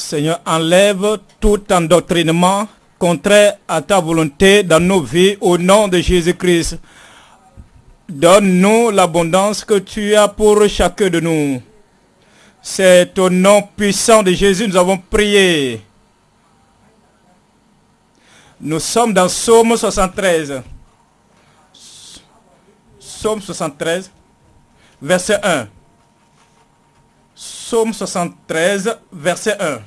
Seigneur, enlève tout endoctrinement contraire à ta volonté dans nos vies au nom de Jésus-Christ. Donne-nous l'abondance que tu as pour chacun de nous. C'est au nom puissant de Jésus nous avons prié. Nous sommes dans Psaume 73. Psaume 73, verset 1. Psaume 73, verset 1.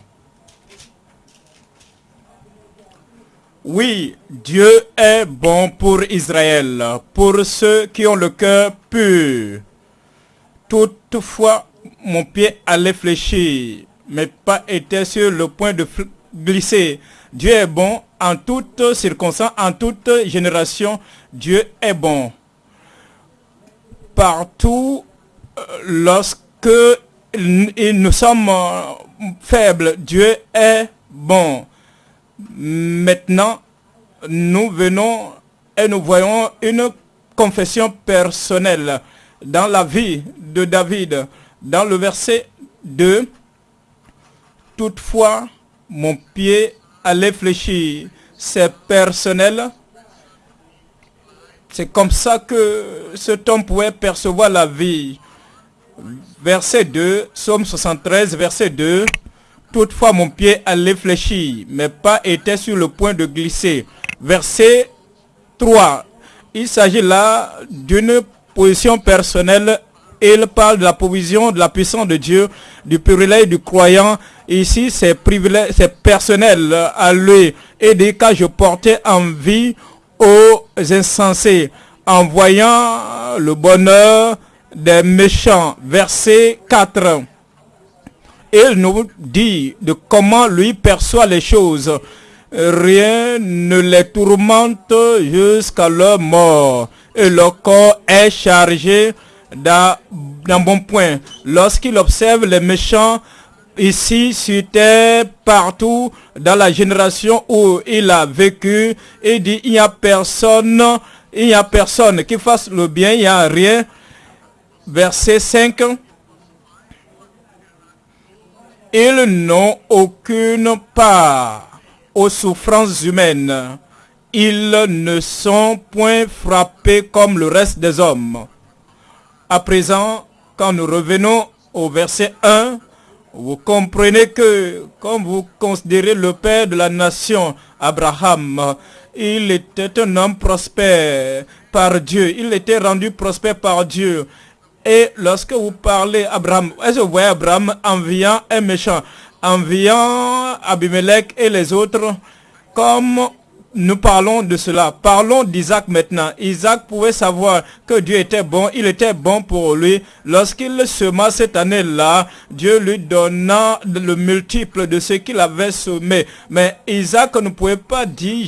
Oui, Dieu est bon pour Israël, pour ceux qui ont le cœur pur. Toutefois, mon pied allait fléchir, mais pas était sur le point de glisser. Dieu est bon en toutes circonstances, en toute génération. Dieu est bon. Partout, euh, lorsque nous sommes euh, faibles, Dieu est bon Maintenant, nous venons et nous voyons une confession personnelle dans la vie de David. Dans le verset 2, toutefois, mon pied allait fléchir. C'est personnel. C'est comme ça que cet homme pouvait percevoir la vie. Verset 2, Psaume 73, verset 2. Toutefois, mon pied allait fléchir, mais pas était sur le point de glisser. Verset 3. Il s'agit là d'une position personnelle. Il parle de la provision, de la puissance de Dieu, du privilège du croyant. Ici, c'est c'est personnel à lui. Et des cas, je portais envie aux insensés, en voyant le bonheur des méchants. Verset 4 il nous dit de comment lui perçoit les choses. Rien ne les tourmente jusqu'à leur mort. Et leur corps est chargé d'un bon point. Lorsqu'il observe les méchants ici sur terre, partout, dans la génération où il a vécu, il dit il n'y a personne, il n'y a personne qui fasse le bien, il n'y a rien. Verset 5 ils n'ont aucune part aux souffrances humaines. Ils ne sont point frappés comme le reste des hommes. À présent, quand nous revenons au verset 1, vous comprenez que, comme vous considérez le père de la nation, Abraham, il était un homme prospère par Dieu. Il était rendu prospère par Dieu. Et lorsque vous parlez Abraham, est-ce que vous voyez Abraham enviant un méchant, enviant Abimelech et les autres, comme nous parlons de cela. Parlons d'Isaac maintenant. Isaac pouvait savoir que Dieu était bon. Il était bon pour lui. Lorsqu'il sema cette année-là, Dieu lui donna le multiple de ce qu'il avait semé. Mais Isaac ne pouvait pas dire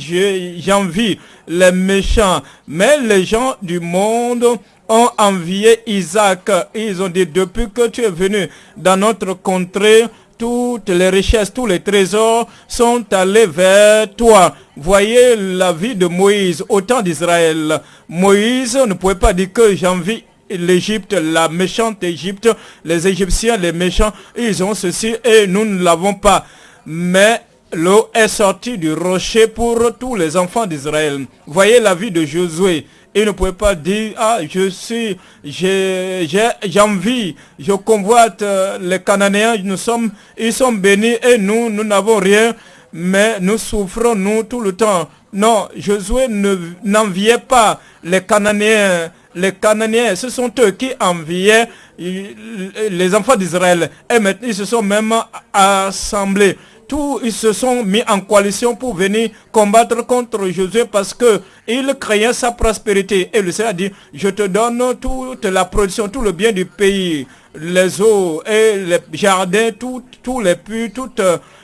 j'envie les méchants. Mais les gens du monde ont envié Isaac. Ils ont dit, depuis que tu es venu dans notre contrée, toutes les richesses, tous les trésors sont allés vers toi. Voyez la vie de Moïse au temps d'Israël. Moïse ne pouvait pas dire que j'envie l'Égypte, la méchante Égypte, les Égyptiens, les méchants, ils ont ceci et nous ne l'avons pas. Mais l'eau est sortie du rocher pour tous les enfants d'Israël. Voyez la vie de Josué. Il ne pouvait pas dire, ah, je suis, j'ai envie, je convoite euh, les Cananéens, nous sommes, ils sont bénis et nous, nous n'avons rien, mais nous souffrons, nous, tout le temps. Non, Josué n'enviait pas les Cananéens. Les Cananéens, ce sont eux qui enviaient les enfants d'Israël. Et maintenant, ils se sont même assemblés tous ils se sont mis en coalition pour venir combattre contre Josué parce que il craignait sa prospérité. Et le Seigneur a dit, je te donne toute la production, tout le bien du pays, les eaux et les jardins, tous les puits, toutes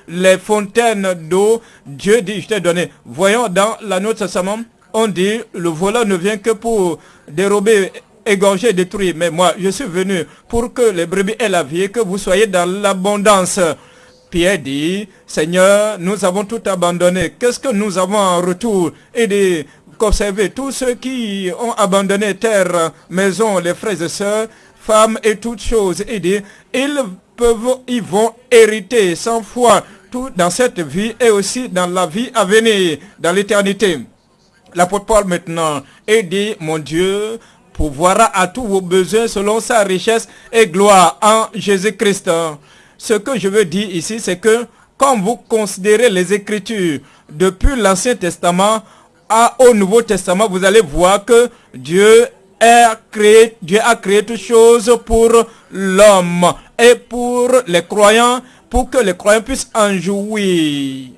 les fontaines d'eau. Dieu dit, je t'ai donné. Voyons dans la note Testament, on dit, le voleur ne vient que pour dérober égorger, détruire. Mais moi, je suis venu pour que les brebis aient la vie que vous soyez dans l'abondance. Pierre dit, Seigneur, nous avons tout abandonné. Qu'est-ce que nous avons en retour? Et observer tous ceux qui ont abandonné terre, maison, les frères et sœurs, femmes et toutes choses. Et dit, ils peuvent, ils vont hériter sans foi tout dans cette vie et aussi dans la vie à venir, dans l'éternité. L'apôtre Paul maintenant est dit, mon Dieu, pourvoira à tous vos besoins selon sa richesse et gloire en Jésus-Christ. Ce que je veux dire ici, c'est que quand vous considérez les Écritures depuis l'Ancien Testament au Nouveau Testament, vous allez voir que Dieu a créé, Dieu a créé toutes choses pour l'homme et pour les croyants, pour que les croyants puissent en jouir.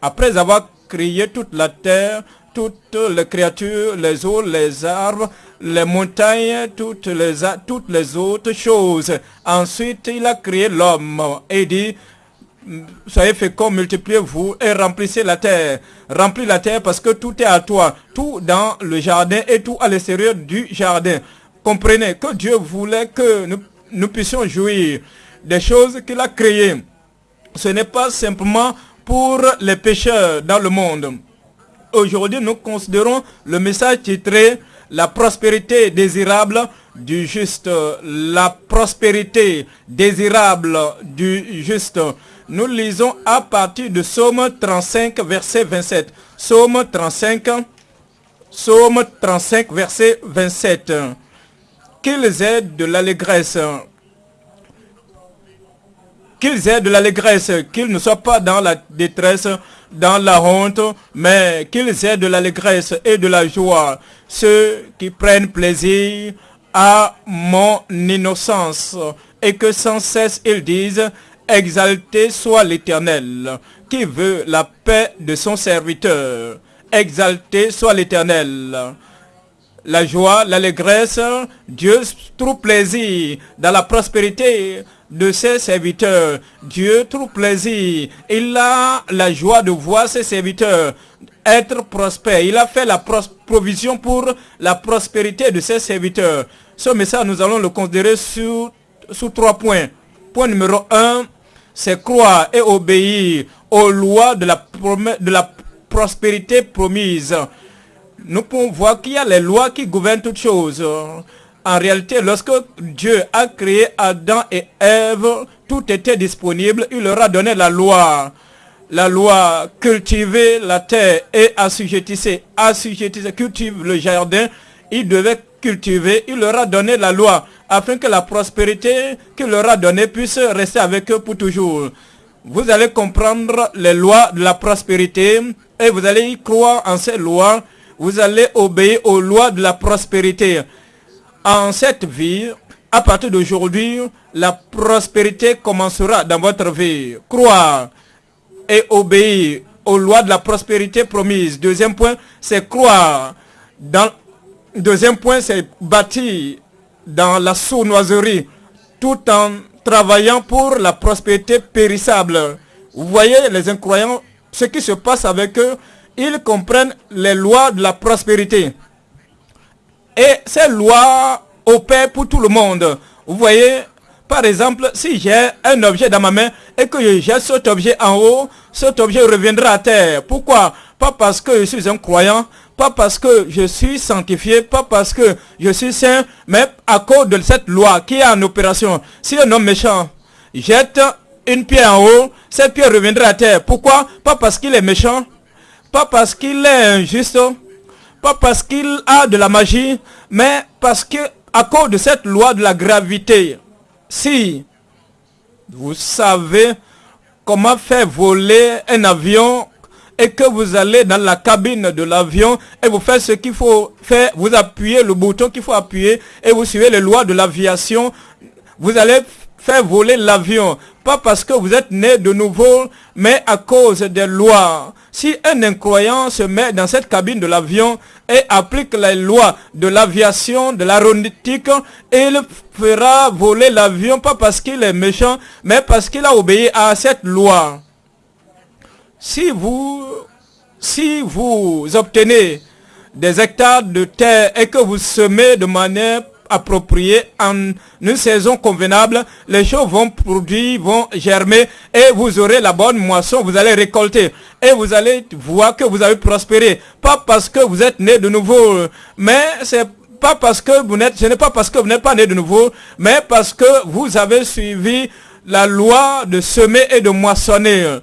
Après avoir créé toute la terre, toutes les créatures, les eaux, les arbres, les montagnes, toutes les, toutes les autres choses. Ensuite, il a créé l'homme et dit, soyez féconds, multipliez-vous et remplissez la terre. Remplis la terre parce que tout est à toi, tout dans le jardin et tout à l'extérieur du jardin. Comprenez que Dieu voulait que nous, nous puissions jouir des choses qu'il a créées. Ce n'est pas simplement pour les pécheurs dans le monde. Aujourd'hui, nous considérons le message titré la prospérité désirable du juste. La prospérité désirable du juste. Nous lisons à partir de Somme 35, verset 27. Somme 35, Somme 35, verset 27. Qu'ils aient de l'allégresse. Qu'ils aient de l'allégresse, qu'ils ne soient pas dans la détresse, dans la honte, mais qu'ils aient de l'allégresse et de la joie. Ceux qui prennent plaisir à mon innocence et que sans cesse ils disent, exalté soit l'Éternel, qui veut la paix de son serviteur. Exalté soit l'Éternel. La joie, l'allégresse, Dieu trouve plaisir dans la prospérité de ses serviteurs. Dieu trouve plaisir. Il a la joie de voir ses serviteurs être prospères. Il a fait la provision pour la prospérité de ses serviteurs. Ce message, nous allons le considérer sous, sous trois points. Point numéro un, c'est croire et obéir aux lois de la, de la prospérité promise. Nous pouvons voir qu'il y a les lois qui gouvernent toutes choses. En réalité, lorsque Dieu a créé Adam et Ève, tout était disponible. Il leur a donné la loi. La loi, cultiver la terre et assujettissez, assujettissez, cultive le jardin. Il devait cultiver. Il leur a donné la loi afin que la prospérité qu'il leur a donnée puisse rester avec eux pour toujours. Vous allez comprendre les lois de la prospérité et vous allez y croire en ces lois. Vous allez obéir aux lois de la prospérité en cette vie, à partir d'aujourd'hui, la prospérité commencera dans votre vie. Croire et obéir aux lois de la prospérité promise. Deuxième point, c'est croire. Deuxième point, c'est bâtir dans la sournoiserie, tout en travaillant pour la prospérité périssable. Vous voyez les incroyants, ce qui se passe avec eux, ils comprennent les lois de la prospérité. Et ces lois opèrent pour tout le monde. Vous voyez, par exemple, si j'ai un objet dans ma main et que j'ai cet objet en haut, cet objet reviendra à terre. Pourquoi? Pas parce que je suis un croyant, pas parce que je suis sanctifié, pas parce que je suis saint, mais à cause de cette loi qui est en opération. Si un homme méchant jette une pierre en haut, cette pierre reviendra à terre. Pourquoi? Pas parce qu'il est méchant, pas parce qu'il est injuste, parce qu'il a de la magie, mais parce que à cause de cette loi de la gravité, si vous savez comment faire voler un avion et que vous allez dans la cabine de l'avion et vous faites ce qu'il faut faire, vous appuyez le bouton qu'il faut appuyer et vous suivez les lois de l'aviation, vous allez faire voler l'avion. Pas parce que vous êtes né de nouveau, mais à cause des lois. Si un incroyant se met dans cette cabine de l'avion et applique les lois de l'aviation, de l'aéronautique, il fera voler l'avion pas parce qu'il est méchant, mais parce qu'il a obéi à cette loi. Si vous, si vous obtenez des hectares de terre et que vous semez de manière appropriée en une saison convenable, les choses vont produire, vont germer et vous aurez la bonne moisson, vous allez récolter et vous allez voir que vous avez prospéré. Pas parce que vous êtes né de nouveau, mais c'est pas parce que vous n'êtes, ce n'est pas parce que vous n'êtes pas né de nouveau, mais parce que vous avez suivi la loi de semer et de moissonner.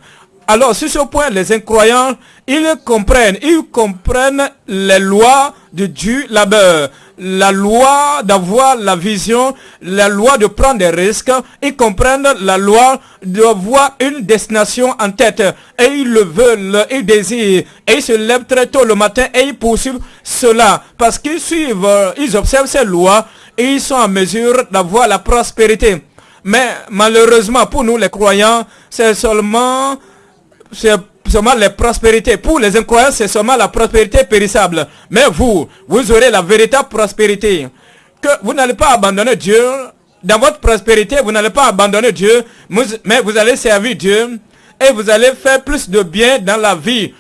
Alors, sur ce point, les incroyants, ils comprennent, ils comprennent les lois de Dieu là-bas. La loi d'avoir la vision, la loi de prendre des risques, ils comprennent la loi d'avoir une destination en tête. Et ils le veulent, ils désirent. Et ils se lèvent très tôt le matin et ils poursuivent cela. Parce qu'ils suivent, ils observent ces lois et ils sont en mesure d'avoir la prospérité. Mais malheureusement pour nous les croyants, c'est seulement c'est seulement les prospérités. Pour les incroyants, c'est seulement la prospérité périssable. Mais vous, vous aurez la véritable prospérité. Que vous n'allez pas abandonner Dieu. Dans votre prospérité, vous n'allez pas abandonner Dieu, mais vous allez servir Dieu et vous allez faire plus de bien dans la vie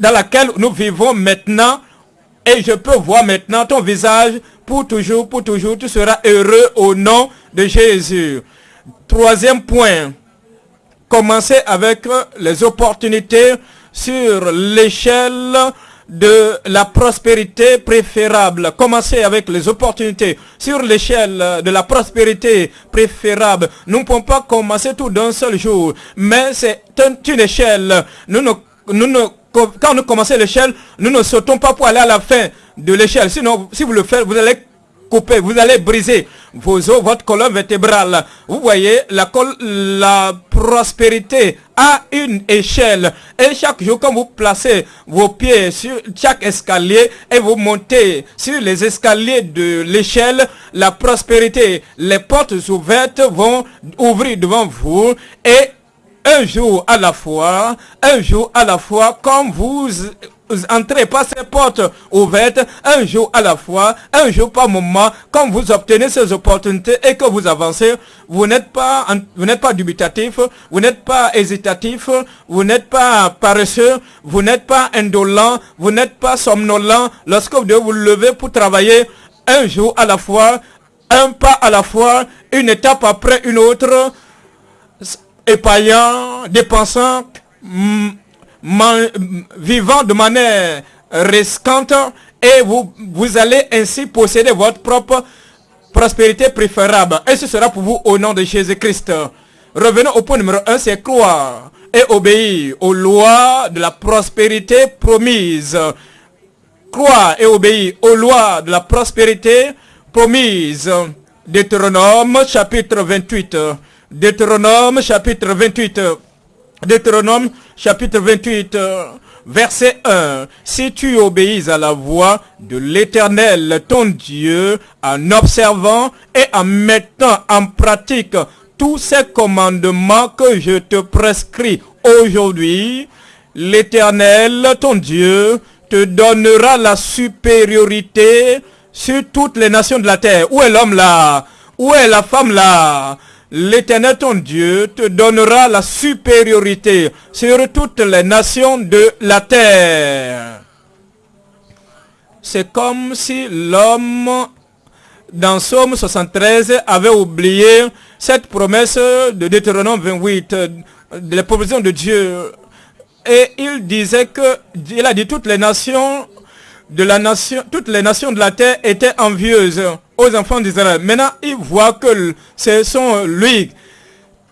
dans laquelle nous vivons maintenant. Et je peux voir maintenant ton visage pour toujours, pour toujours. Tu seras heureux au nom de Jésus. Troisième point commencer avec les opportunités sur l'échelle de la prospérité préférable. Commencer avec les opportunités sur l'échelle de la prospérité préférable. Nous ne pouvons pas commencer tout d'un seul jour, mais c'est une échelle. Nous ne, nous quand nous commençons l'échelle, nous ne sautons pas pour aller à la fin de l'échelle. Sinon, si vous le faites, vous allez vous allez briser vos os, votre colonne vertébrale. Vous voyez, la, la prospérité a une échelle. Et chaque jour, quand vous placez vos pieds sur chaque escalier et vous montez sur les escaliers de l'échelle, la prospérité, les portes ouvertes vont ouvrir devant vous et un jour à la fois, un jour à la fois, comme vous entrez par ces portes ouvertes, un jour à la fois, un jour par moment, quand vous obtenez ces opportunités et que vous avancez, vous n'êtes pas, vous n'êtes pas dubitatif, vous n'êtes pas hésitatif, vous n'êtes pas paresseux, vous n'êtes pas indolent, vous n'êtes pas somnolent lorsque vous devez vous lever pour travailler un jour à la fois, un pas à la fois, une étape après une autre, épaillant, dépensant, vivant de manière risquante et vous, vous allez ainsi posséder votre propre prospérité préférable. Et ce sera pour vous au nom de Jésus-Christ. Revenons au point numéro 1, c'est croire et obéir aux lois de la prospérité promise. Croire et obéir aux lois de la prospérité promise. Deutéronome chapitre 28. Deutéronome chapitre 28. Deutéronome chapitre 28, verset 1. Si tu obéis à la voix de l'Éternel, ton Dieu, en observant et en mettant en pratique tous ces commandements que je te prescris aujourd'hui, l'Éternel, ton Dieu, te donnera la supériorité sur toutes les nations de la terre. Où est l'homme là? Où est la femme là? l'Éternel ton Dieu te donnera la supériorité sur toutes les nations de la terre. C'est comme si l'homme, dans Somme 73, avait oublié cette promesse de Deutéronome 28, de la provision de Dieu. Et il disait que, il a dit toutes les nations de la nation, toutes les nations de la terre étaient envieuses aux enfants d'Israël. Maintenant, il voit que ce sont lui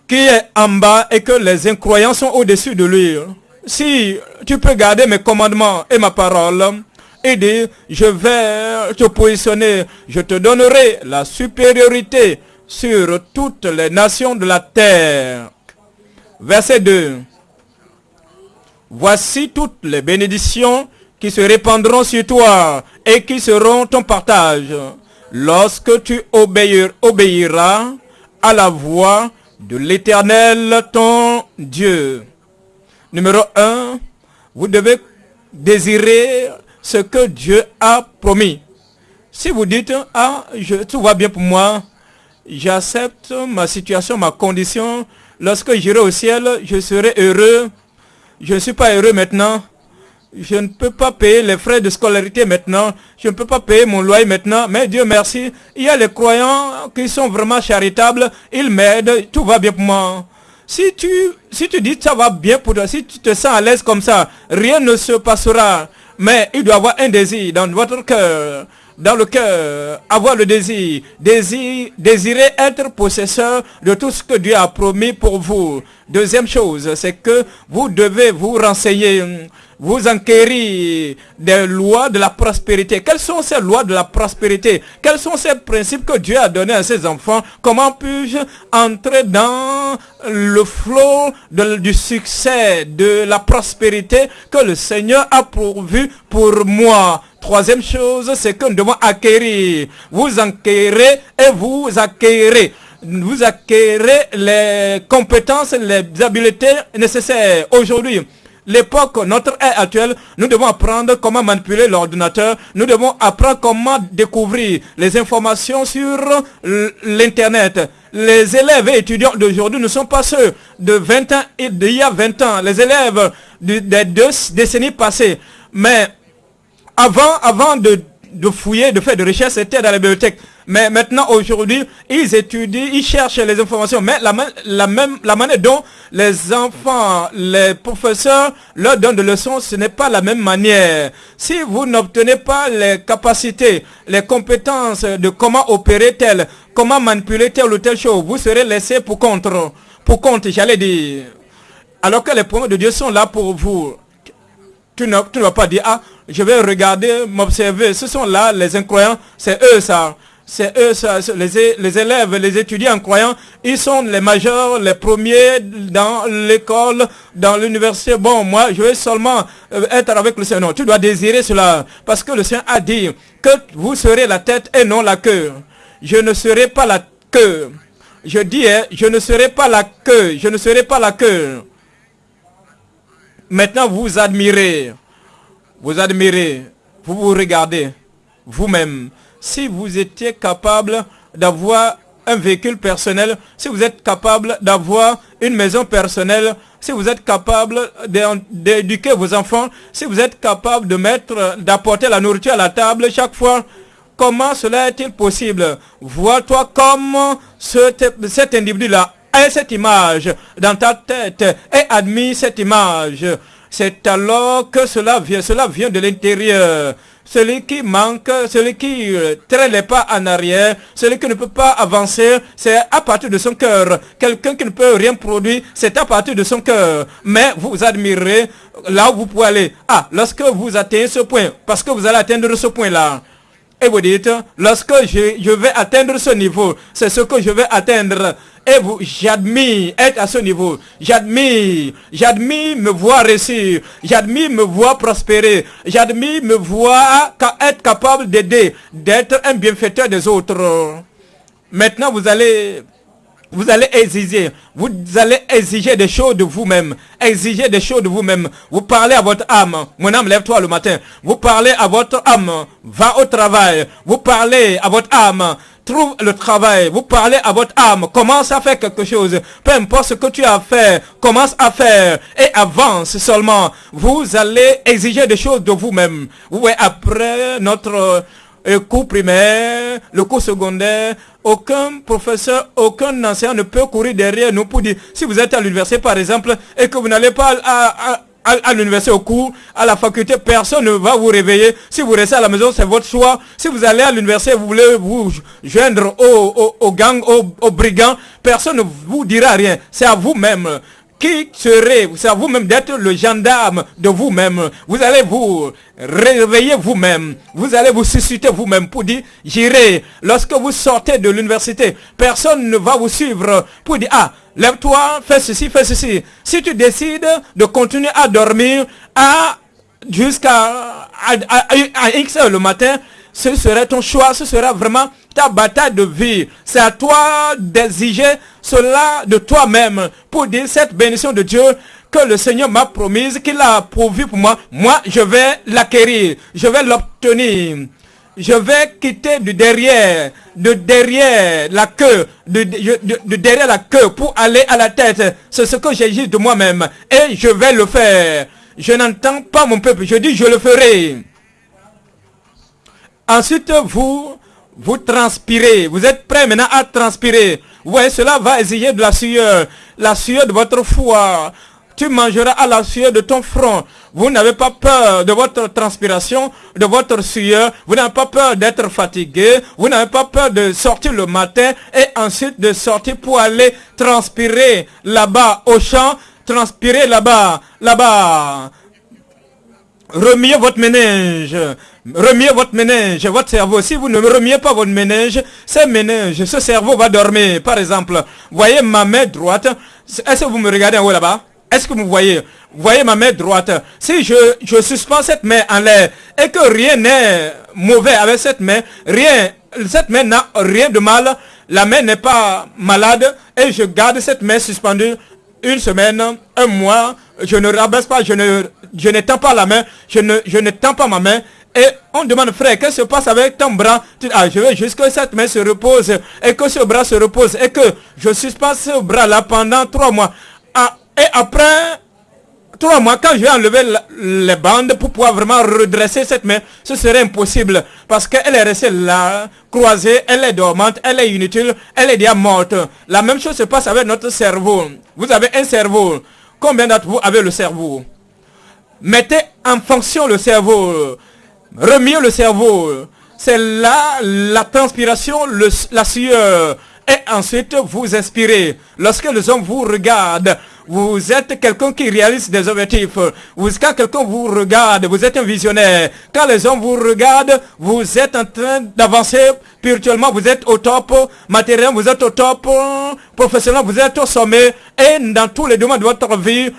qui est en bas et que les incroyants sont au-dessus de lui. Si tu peux garder mes commandements et ma parole, et dire, je vais te positionner, je te donnerai la supériorité sur toutes les nations de la terre. Verset 2. Voici toutes les bénédictions qui se répandront sur toi et qui seront ton partage lorsque tu obéiras à la voix de l'éternel ton Dieu. Numéro 1, vous devez désirer ce que Dieu a promis. Si vous dites, ah, je, tout va bien pour moi, j'accepte ma situation, ma condition, lorsque j'irai au ciel, je serai heureux. Je ne suis pas heureux maintenant je ne peux pas payer les frais de scolarité maintenant, je ne peux pas payer mon loyer maintenant, mais Dieu merci, il y a les croyants qui sont vraiment charitables, ils m'aident, tout va bien pour moi. Si tu, si tu dis ça va bien pour toi, si tu te sens à l'aise comme ça, rien ne se passera. Mais il doit y avoir un désir dans votre cœur dans le cœur, avoir le désir, désir, désirer être possesseur de tout ce que Dieu a promis pour vous. Deuxième chose, c'est que vous devez vous renseigner, vous enquérir des lois de la prospérité. Quelles sont ces lois de la prospérité? Quels sont ces principes que Dieu a donnés à ses enfants? Comment puis-je entrer dans le flot du succès, de la prospérité que le Seigneur a pourvu pour moi? Troisième chose, c'est que nous devons acquérir. Vous enquérez et vous acquérez. Vous acquérez les compétences, les habiletés nécessaires. Aujourd'hui, l'époque, notre ère actuelle, nous devons apprendre comment manipuler l'ordinateur. Nous devons apprendre comment découvrir les informations sur l'Internet. Les élèves et étudiants d'aujourd'hui ne sont pas ceux de 20 ans et d'il y a 20 ans. Les élèves des deux décennies passées. Mais avant, avant de, fouiller, de faire des recherches, c'était dans la bibliothèque. Mais maintenant, aujourd'hui, ils étudient, ils cherchent les informations. Mais la, la, même, la manière dont les enfants, les professeurs leur donnent des leçons, ce n'est pas la même manière. Si vous n'obtenez pas les capacités, les compétences de comment opérer tel, comment manipuler telle ou telle chose, vous serez laissé pour contre. Pour compte, j'allais dire. Alors que les promesses de Dieu sont là pour vous. Tu ne, tu ne vas pas dire, ah, je vais regarder, m'observer. Ce sont là les incroyants, c'est eux ça. C'est eux, les, élèves, les étudiants croyants, ils sont les majeurs, les premiers dans l'école, dans l'université. Bon, moi, je vais seulement euh, être avec le Seigneur. tu dois désirer cela. Parce que le Seigneur a dit que vous serez la tête et non la queue. Je ne serai pas la queue. Je dis, hein, je ne serai pas la queue. Je ne serai pas la queue. Maintenant, vous admirez vous admirez, vous vous regardez vous-même. Si vous étiez capable d'avoir un véhicule personnel, si vous êtes capable d'avoir une maison personnelle, si vous êtes capable d'éduquer vos enfants, si vous êtes capable de mettre, d'apporter la nourriture à la table chaque fois, comment cela est-il possible? Vois-toi comme cet individu-là a cette image dans ta tête et admire cette image c'est alors que cela vient, cela vient de l'intérieur. Celui qui manque, celui qui euh, traîne les pas en arrière, celui qui ne peut pas avancer, c'est à partir de son cœur. Quelqu'un qui ne peut rien produire, c'est à partir de son cœur. Mais vous admirez là où vous pouvez aller. Ah, lorsque vous atteignez ce point, parce que vous allez atteindre ce point-là. Et vous dites, lorsque je, je vais atteindre ce niveau, c'est ce que je vais atteindre. Et vous, j'admire être à ce niveau. J'admire, j'admire me voir réussir. J'admire me voir prospérer. J'admire me voir être capable d'aider, d'être un bienfaiteur des autres. Maintenant, vous allez vous allez exiger, vous allez exiger des choses de vous-même, exiger des choses de vous-même. Vous parlez à votre âme, mon âme, lève-toi le matin. Vous parlez à votre âme, va au travail. Vous parlez à votre âme, trouve le travail. Vous parlez à votre âme, commence à faire quelque chose. Peu importe ce que tu as fait, commence à faire et avance seulement. Vous allez exiger des choses de vous-même. Oui, après notre cours primaire, le cours secondaire, aucun professeur, aucun enseignant ne peut courir derrière nous pour dire, si vous êtes à l'université par exemple, et que vous n'allez pas à, à, l'université au cours, à la faculté, personne ne va vous réveiller. Si vous restez à la maison, c'est votre choix. Si vous allez à l'université, vous voulez vous joindre au, au, gang, au, brigands, personne ne vous dira rien. C'est à vous-même qui serez, c'est à vous-même d'être le gendarme de vous-même. Vous allez vous réveiller vous-même. Vous allez vous susciter vous-même pour dire, j'irai. Lorsque vous sortez de l'université, personne ne va vous suivre pour dire, ah, lève-toi, fais ceci, fais ceci. Si tu décides de continuer à dormir à jusqu'à à, X heures le matin, ce serait ton choix, ce sera vraiment ta bataille de vie. C'est à toi d'exiger cela de toi-même pour dire cette bénédiction de Dieu que le Seigneur m'a promise, qu'il a pourvu pour moi. Moi, je vais l'acquérir, je vais l'obtenir. Je vais quitter du derrière, de derrière la queue, de, de, derrière la queue pour aller à la tête. C'est ce que dit de moi-même. Et je vais le faire. Je n'entends pas mon peuple. Je dis, je le ferai. Ensuite, vous, vous transpirez. Vous êtes prêt maintenant à transpirer. Ouais, cela va exiger de la sueur. La sueur de votre foi. tu mangeras à la sueur de ton front. Vous n'avez pas peur de votre transpiration, de votre sueur. Vous n'avez pas peur d'être fatigué. Vous n'avez pas peur de sortir le matin et ensuite de sortir pour aller transpirer là-bas au champ. Transpirer là-bas, là-bas. Remuez votre ménage. Remuez votre ménage, votre cerveau. Si vous ne remuez pas votre ménage, ce ménage, ce cerveau va dormir. Par exemple, voyez ma main droite. Est-ce que vous me regardez en haut là-bas? Est-ce que vous voyez? Voyez ma main droite Si je, je suspends cette main en l'air et que rien n'est mauvais avec cette main, rien, cette main n'a rien de mal, la main n'est pas malade et je garde cette main suspendue une semaine, un mois, je ne rabaisse pas, je ne, je tends pas la main, je ne, je ne tends pas ma main, et on demande, frère, qu'est-ce qui se passe avec ton bras? Ah, je veux juste que cette main se repose et que ce bras se repose et que je suspends ce bras-là pendant trois mois. Ah, et après trois mois, quand je vais enlever les bandes pour pouvoir vraiment redresser cette main, ce serait impossible. Parce qu'elle est restée là, croisée, elle est dormante, elle est inutile, elle est déjà morte. La même chose se passe avec notre cerveau. Vous avez un cerveau. Combien d'entre vous avez le cerveau? Mettez en fonction le cerveau. Remuez le cerveau. C'est là la transpiration, la sueur. Et ensuite, vous inspirez. Lorsque les hommes vous regardent, vous êtes quelqu'un qui réalise des objectifs. Quand quelqu'un vous regarde, vous êtes un visionnaire. Quand les hommes vous regardent, vous êtes en train d'avancer spirituellement. Vous êtes au top matériel, vous êtes au top professionnel, vous êtes au sommet. Et dans tous les domaines de votre vie,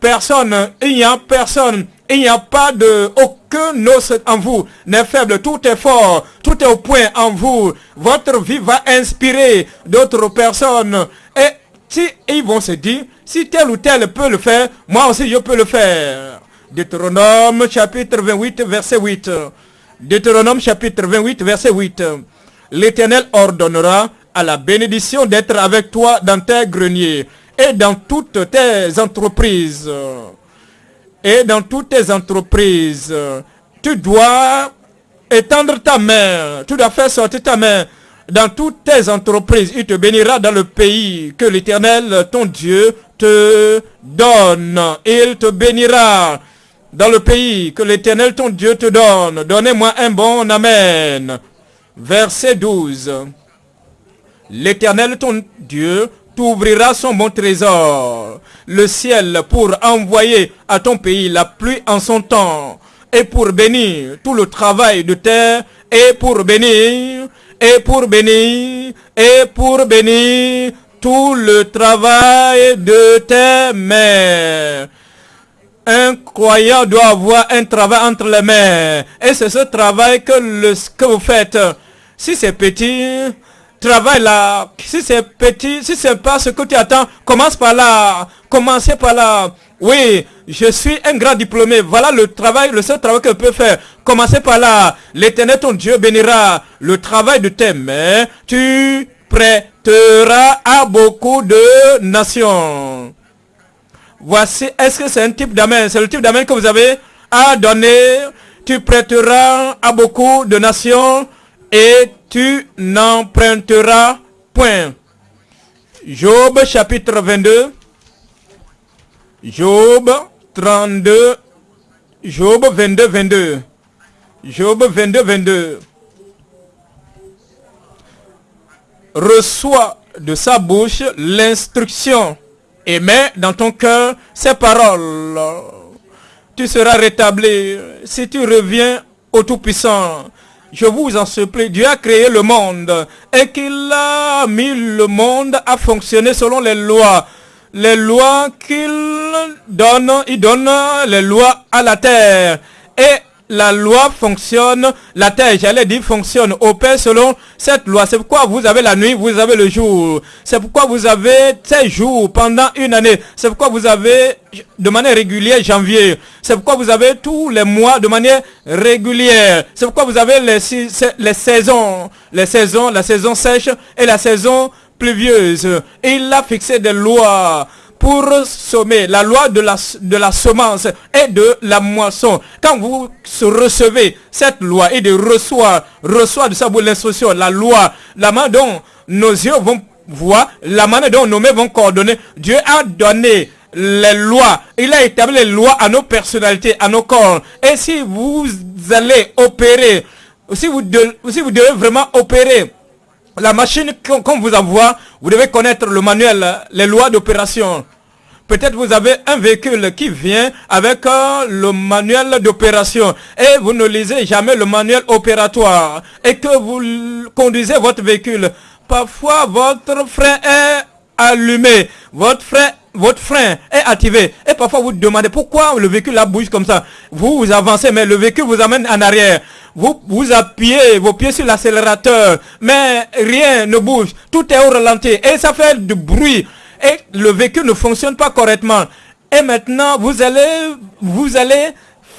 personne, il n'y a personne, il n'y a pas de os en vous n'est faible, tout est fort, tout est au point en vous. Votre vie va inspirer d'autres personnes. Et si ils vont se dire, si tel ou tel peut le faire, moi aussi je peux le faire. Deutéronome chapitre 28 verset 8. Deutéronome chapitre 28 verset 8. L'Éternel ordonnera à la bénédiction d'être avec toi dans tes greniers et dans toutes tes entreprises. Et dans toutes tes entreprises, tu dois étendre ta main, tu dois faire sortir ta main dans toutes tes entreprises. Il te bénira dans le pays que l'Éternel, ton Dieu, te donne. Il te bénira dans le pays que l'Éternel, ton Dieu, te donne. Donnez-moi un bon Amen. Verset 12. L'Éternel, ton Dieu, t'ouvrira son bon trésor, le ciel pour envoyer à ton pays la pluie en son temps, et pour bénir tout le travail de terre, et pour bénir et pour bénir, et pour bénir tout le travail de tes mains. Un croyant doit avoir un travail entre les mains. Et c'est ce travail que, le, que vous faites. Si c'est petit, travaille là. Si c'est petit, si c'est pas ce que tu attends, commence par là. Commencez par là. Oui, je suis un grand diplômé. Voilà le travail, le seul travail que je peux faire. Commencez par là. L'éternel, ton Dieu, bénira le travail de tes mains. Tu prêteras à beaucoup de nations. Voici, est-ce que c'est un type d'amen C'est le type d'amen que vous avez à donner. Tu prêteras à beaucoup de nations et tu n'emprunteras point. Job chapitre 22. Job 32. Job 22, 22. Job 22, 22. Reçois de sa bouche l'instruction et mets dans ton cœur ses paroles. Tu seras rétabli si tu reviens au Tout-Puissant. Je vous en supplie, Dieu a créé le monde et qu'il a mis le monde à fonctionner selon les lois. Les lois qu'il donne, il donne les lois à la terre. Et la loi fonctionne, la terre, j'allais dire, fonctionne, opère selon cette loi. C'est pourquoi vous avez la nuit, vous avez le jour. C'est pourquoi vous avez ces jours pendant une année. C'est pourquoi vous avez de manière régulière janvier. C'est pourquoi vous avez tous les mois de manière régulière. C'est pourquoi vous avez les, les saisons, les saisons, la saison sèche et la saison pluvieuse. il a fixé des lois pour sommer la loi de la, semence et de la moisson. Quand vous recevez cette loi et de recevoir, reçoit de sa bouche l'instruction, la loi, la main dont nos yeux vont voir, la manière dont nos mains vont coordonner, Dieu a donné les lois. Il a établi les lois à nos personnalités, à nos corps. Et si vous allez opérer, si si vous devez vraiment opérer la machine qu'on vous envoie, vous devez connaître le manuel, les lois d'opération. Peut-être vous avez un véhicule qui vient avec euh, le manuel d'opération et vous ne lisez jamais le manuel opératoire et que vous conduisez votre véhicule. Parfois, votre frein est allumé, votre frein votre frein est activé et parfois vous demandez pourquoi le véhicule bouge comme ça. Vous avancez mais le véhicule vous amène en arrière. Vous, vous appuyez vos pieds sur l'accélérateur mais rien ne bouge. Tout est au ralenti et ça fait du bruit et le véhicule ne fonctionne pas correctement. Et maintenant, vous allez, vous allez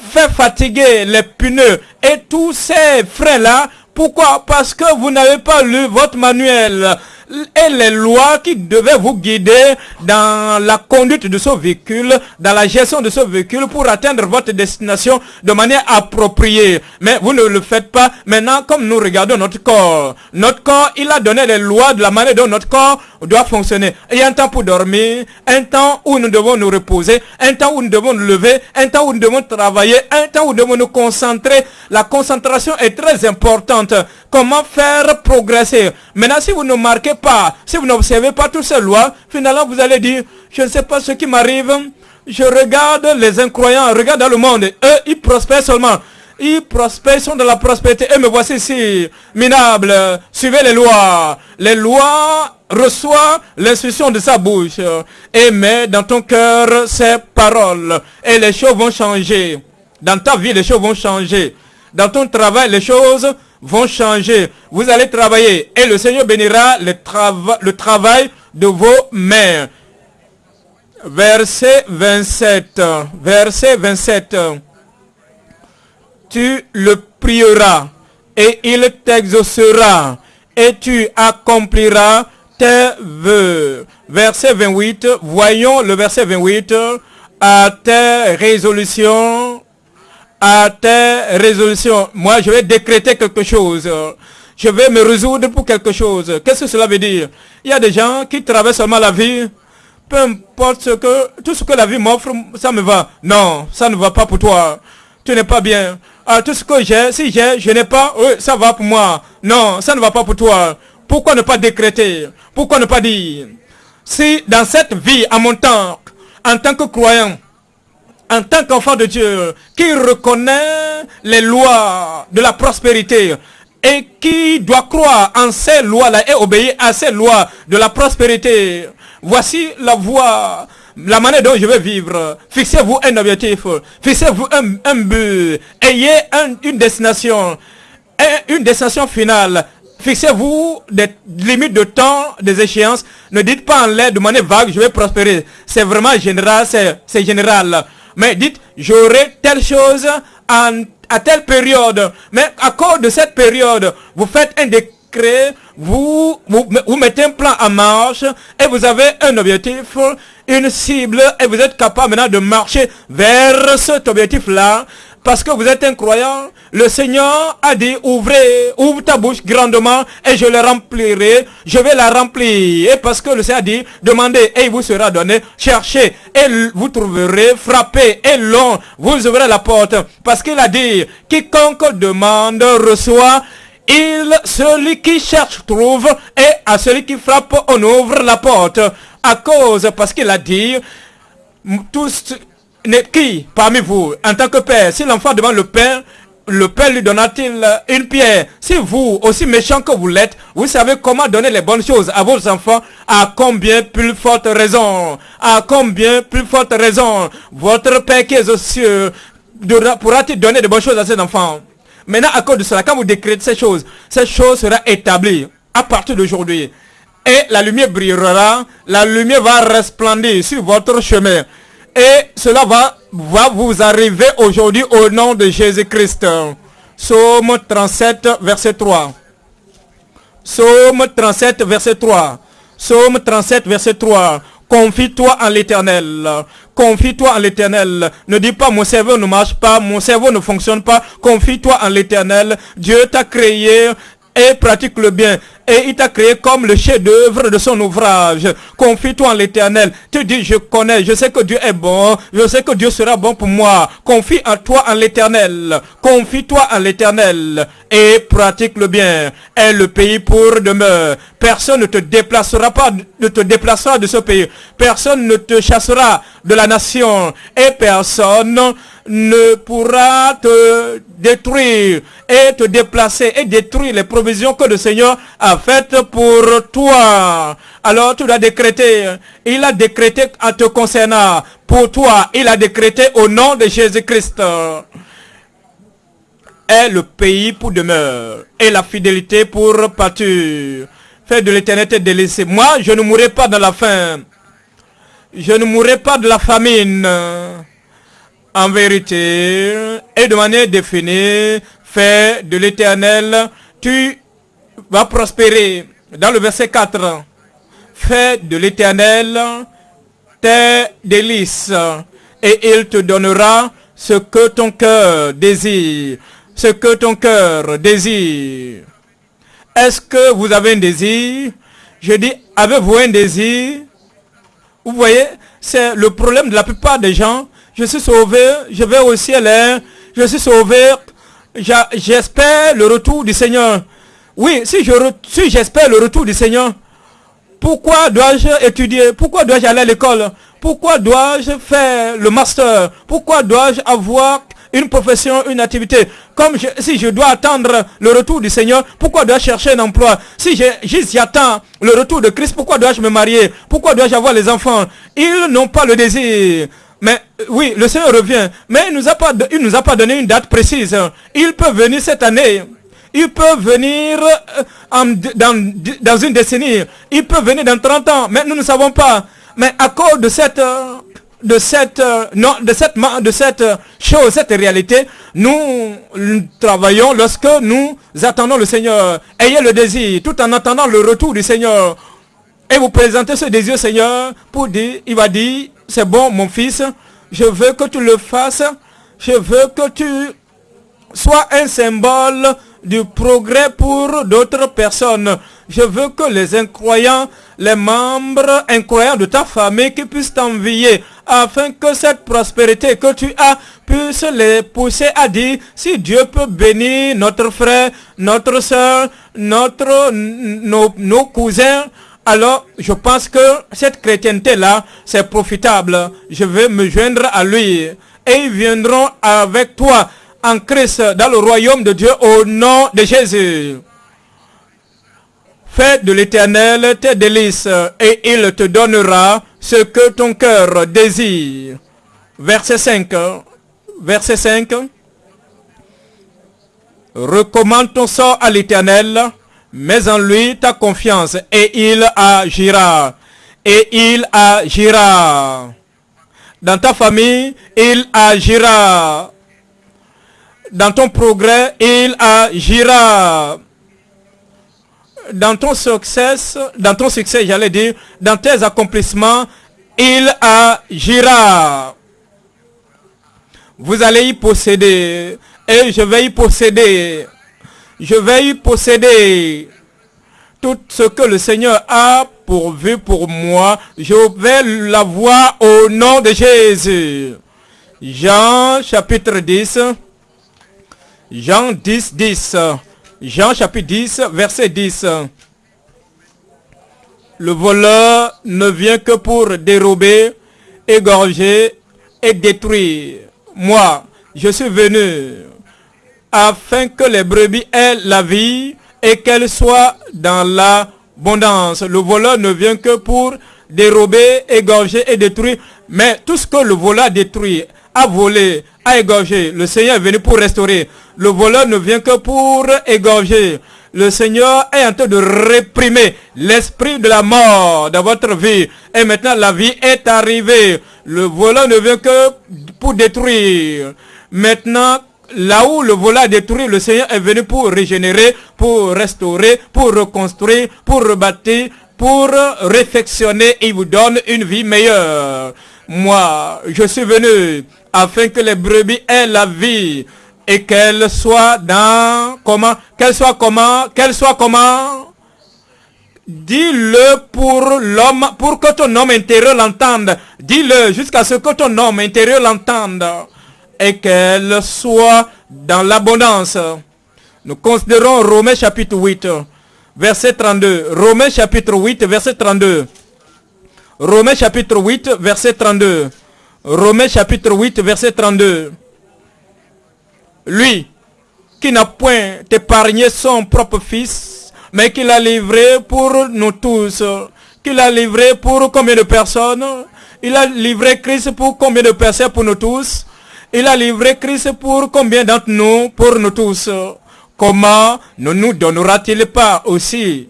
faire fatiguer les pneus et tous ces freins-là. Pourquoi? Parce que vous n'avez pas lu votre manuel et les lois qui devaient vous guider dans la conduite de ce véhicule, dans la gestion de ce véhicule pour atteindre votre destination de manière appropriée. Mais vous ne le faites pas. Maintenant, comme nous regardons notre corps, notre corps, il a donné les lois de la manière dont notre corps doit fonctionner. Il y a un temps pour dormir, un temps où nous devons nous reposer, un temps où nous devons nous lever, un temps où nous devons travailler, un temps où nous devons nous concentrer. La concentration est très importante. Comment faire progresser? Maintenant, si vous ne marquez pas, si vous n'observez pas toutes ces lois, finalement, vous allez dire, je ne sais pas ce qui m'arrive. Je regarde les incroyants, regarde dans le monde. Eux, ils prospèrent seulement. Ils prospèrent, sont dans la prospérité. Et me voici ici, minable. Suivez les lois. Les lois reçoivent l'instruction de sa bouche. Et mets dans ton cœur ces paroles. Et les choses vont changer. Dans ta vie, les choses vont changer. Dans ton travail, les choses vont changer. Vous allez travailler et le Seigneur bénira le, travail de vos mains. Verset 27. Verset 27. Tu le prieras et il t'exaucera et tu accompliras tes vœux. Verset 28. Voyons le verset 28. À tes résolutions à tes résolutions. Moi, je vais décréter quelque chose. Je vais me résoudre pour quelque chose. Qu'est-ce que cela veut dire? Il y a des gens qui traversent seulement la vie. Peu importe ce que, tout ce que la vie m'offre, ça me va. Non, ça ne va pas pour toi. Tu n'es pas bien. Ah, tout ce que j'ai, si j'ai, je n'ai pas, oui, ça va pour moi. Non, ça ne va pas pour toi. Pourquoi ne pas décréter? Pourquoi ne pas dire? Si dans cette vie, à mon temps, en tant que croyant, en tant qu'enfant de Dieu, qui reconnaît les lois de la prospérité et qui doit croire en ces lois-là et obéir à ces lois de la prospérité. Voici la voie, la manière dont je vais vivre. Fixez-vous un objectif, fixez-vous un, but, ayez une destination, une destination finale. Fixez-vous des limites de temps, des échéances. Ne dites pas en l'air de manière vague, je vais prospérer. C'est vraiment général, c'est général mais dites, j'aurai telle chose à telle période. Mais à cause de cette période, vous faites un décret, vous, vous, vous mettez un plan en marche et vous avez un objectif, une cible et vous êtes capable maintenant de marcher vers cet objectif-là parce que vous êtes un croyant, le Seigneur a dit, ouvrez, ouvre ta bouche grandement et je la remplirai, je vais la remplir. Et parce que le Seigneur a dit, demandez et il vous sera donné, cherchez et vous trouverez, frappez et long, vous ouvrez la porte. Parce qu'il a dit, quiconque demande reçoit, il, celui qui cherche trouve et à celui qui frappe on ouvre la porte. À cause, parce qu'il a dit, tous qui parmi vous, en tant que père, si l'enfant demande le père, le père lui donnera-t-il une pierre? Si vous, aussi méchant que vous l'êtes, vous savez comment donner les bonnes choses à vos enfants, à combien plus forte raison, à combien plus forte raison, votre père qui est aux cieux pourra-t-il donner de bonnes choses à ses enfants? Maintenant, à cause de cela, quand vous décrétez ces choses, ces choses seront établies à partir d'aujourd'hui. Et la lumière brillera, la lumière va resplendir sur votre chemin. Et cela va, vous arriver aujourd'hui au nom de Jésus-Christ. Psaume 37, verset 3. Psaume 37, verset 3. Psaume 37, verset 3. Confie-toi en l'éternel. Confie-toi en l'éternel. Ne dis pas mon cerveau ne marche pas, mon cerveau ne fonctionne pas. Confie-toi en l'éternel. Dieu t'a créé et pratique le bien. Et il t'a créé comme le chef-d'œuvre de son ouvrage. Confie-toi en l'éternel. Tu dis, je connais, je sais que Dieu est bon, je sais que Dieu sera bon pour moi. Confie en toi en l'éternel. Confie-toi en l'éternel et pratique le bien. Et le pays pour demeure. Personne ne te déplacera pas, ne te déplacera de ce pays. Personne ne te chassera de la nation. Et personne ne pourra te détruire et te déplacer et détruire les provisions que le Seigneur a faites pour toi. Alors tu dois décréter. Il a décrété à te concernant. Pour toi, il a décrété au nom de Jésus-Christ. Est le pays pour demeure et la fidélité pour pâture. Fais de l'éternité délaissée. Moi, je ne mourrai pas de la faim. Je ne mourrai pas de la famine en vérité et de manière définie, fais de l'éternel, tu vas prospérer. Dans le verset 4, fais de l'éternel tes délices et il te donnera ce que ton cœur désire. Ce que ton cœur désire. Est-ce que vous avez un désir? Je dis, avez-vous un désir? Vous voyez, c'est le problème de la plupart des gens je suis sauvé, je vais au ciel, je suis sauvé, j'espère le retour du Seigneur. Oui, si j'espère le retour du Seigneur, pourquoi dois-je étudier? Pourquoi dois-je aller à l'école? Pourquoi dois-je faire le master? Pourquoi dois-je avoir une profession, une activité? Comme si je dois attendre le retour du Seigneur, pourquoi dois-je chercher un emploi? Si j'attends le retour de Christ, pourquoi dois-je me marier? Pourquoi dois-je avoir les enfants? Ils n'ont pas le désir mais euh, oui, le Seigneur revient. Mais il ne nous, a pas, nous a pas donné une date précise. Il peut venir cette année. Il peut venir euh, dans, dans, une décennie. Il peut venir dans 30 ans. Mais nous ne savons pas. Mais à cause de cette, euh, de cette, non, de cette, de cette chose, cette réalité, nous travaillons lorsque nous attendons le Seigneur. Ayez le désir, tout en attendant le retour du Seigneur. Et vous présentez ce désir, Seigneur, pour dire, il va dire, c'est bon, mon fils, je veux que tu le fasses, je veux que tu sois un symbole du progrès pour d'autres personnes. Je veux que les incroyants, les membres incroyants de ta famille qui puissent t'envier afin que cette prospérité que tu as puisse les pousser à dire si Dieu peut bénir notre frère, notre soeur, notre, nos, nos cousins, alors je pense que cette chrétienté-là, c'est profitable. Je vais me joindre à lui. Et ils viendront avec toi en Christ dans le royaume de Dieu au nom de Jésus. Fais de l'éternel tes délices et il te donnera ce que ton cœur désire. Verset 5. Verset 5. Recommande ton sort à l'éternel Mets en lui ta confiance et il agira. Et il agira. Dans ta famille, il agira. Dans ton progrès, il agira. Dans ton succès, dans ton succès, j'allais dire, dans tes accomplissements, il agira. Vous allez y posséder et je vais y posséder je vais y posséder tout ce que le Seigneur a pourvu pour moi. Je vais l'avoir au nom de Jésus. Jean chapitre 10. Jean 10, 10. Jean chapitre 10, verset 10. Le voleur ne vient que pour dérober, égorger et détruire. Moi, je suis venu afin que les brebis aient la vie et qu'elles soient dans l'abondance. Le voleur ne vient que pour dérober, égorger et détruire. Mais tout ce que le voleur détruit, a volé, a égorgé, le Seigneur est venu pour restaurer. Le voleur ne vient que pour égorger. Le Seigneur est en train de réprimer l'esprit de la mort dans votre vie. Et maintenant, la vie est arrivée. Le voleur ne vient que pour détruire. Maintenant, là où le voleur a détruit, le Seigneur est venu pour régénérer, pour restaurer, pour reconstruire, pour rebâtir, pour réfectionner et il vous donne une vie meilleure. Moi, je suis venu afin que les brebis aient la vie et qu'elle soit dans comment Qu'elle soit comment Qu'elle soit comment? Dis-le pour l'homme, pour que ton homme intérieur l'entende. Dis-le jusqu'à ce que ton homme intérieur l'entende. Et qu'elle soit dans l'abondance. Nous considérons Romains chapitre 8, verset 32. Romains chapitre 8, verset 32. Romains chapitre 8, verset 32. Romains chapitre 8, verset 32. Lui, qui n'a point épargné son propre fils, mais qui l'a livré pour nous tous. Qui l'a livré pour combien de personnes? Il a livré Christ pour combien de personnes pour nous tous? Il a livré Christ pour combien d'entre nous Pour nous tous? Comment ne nous donnera-t-il pas aussi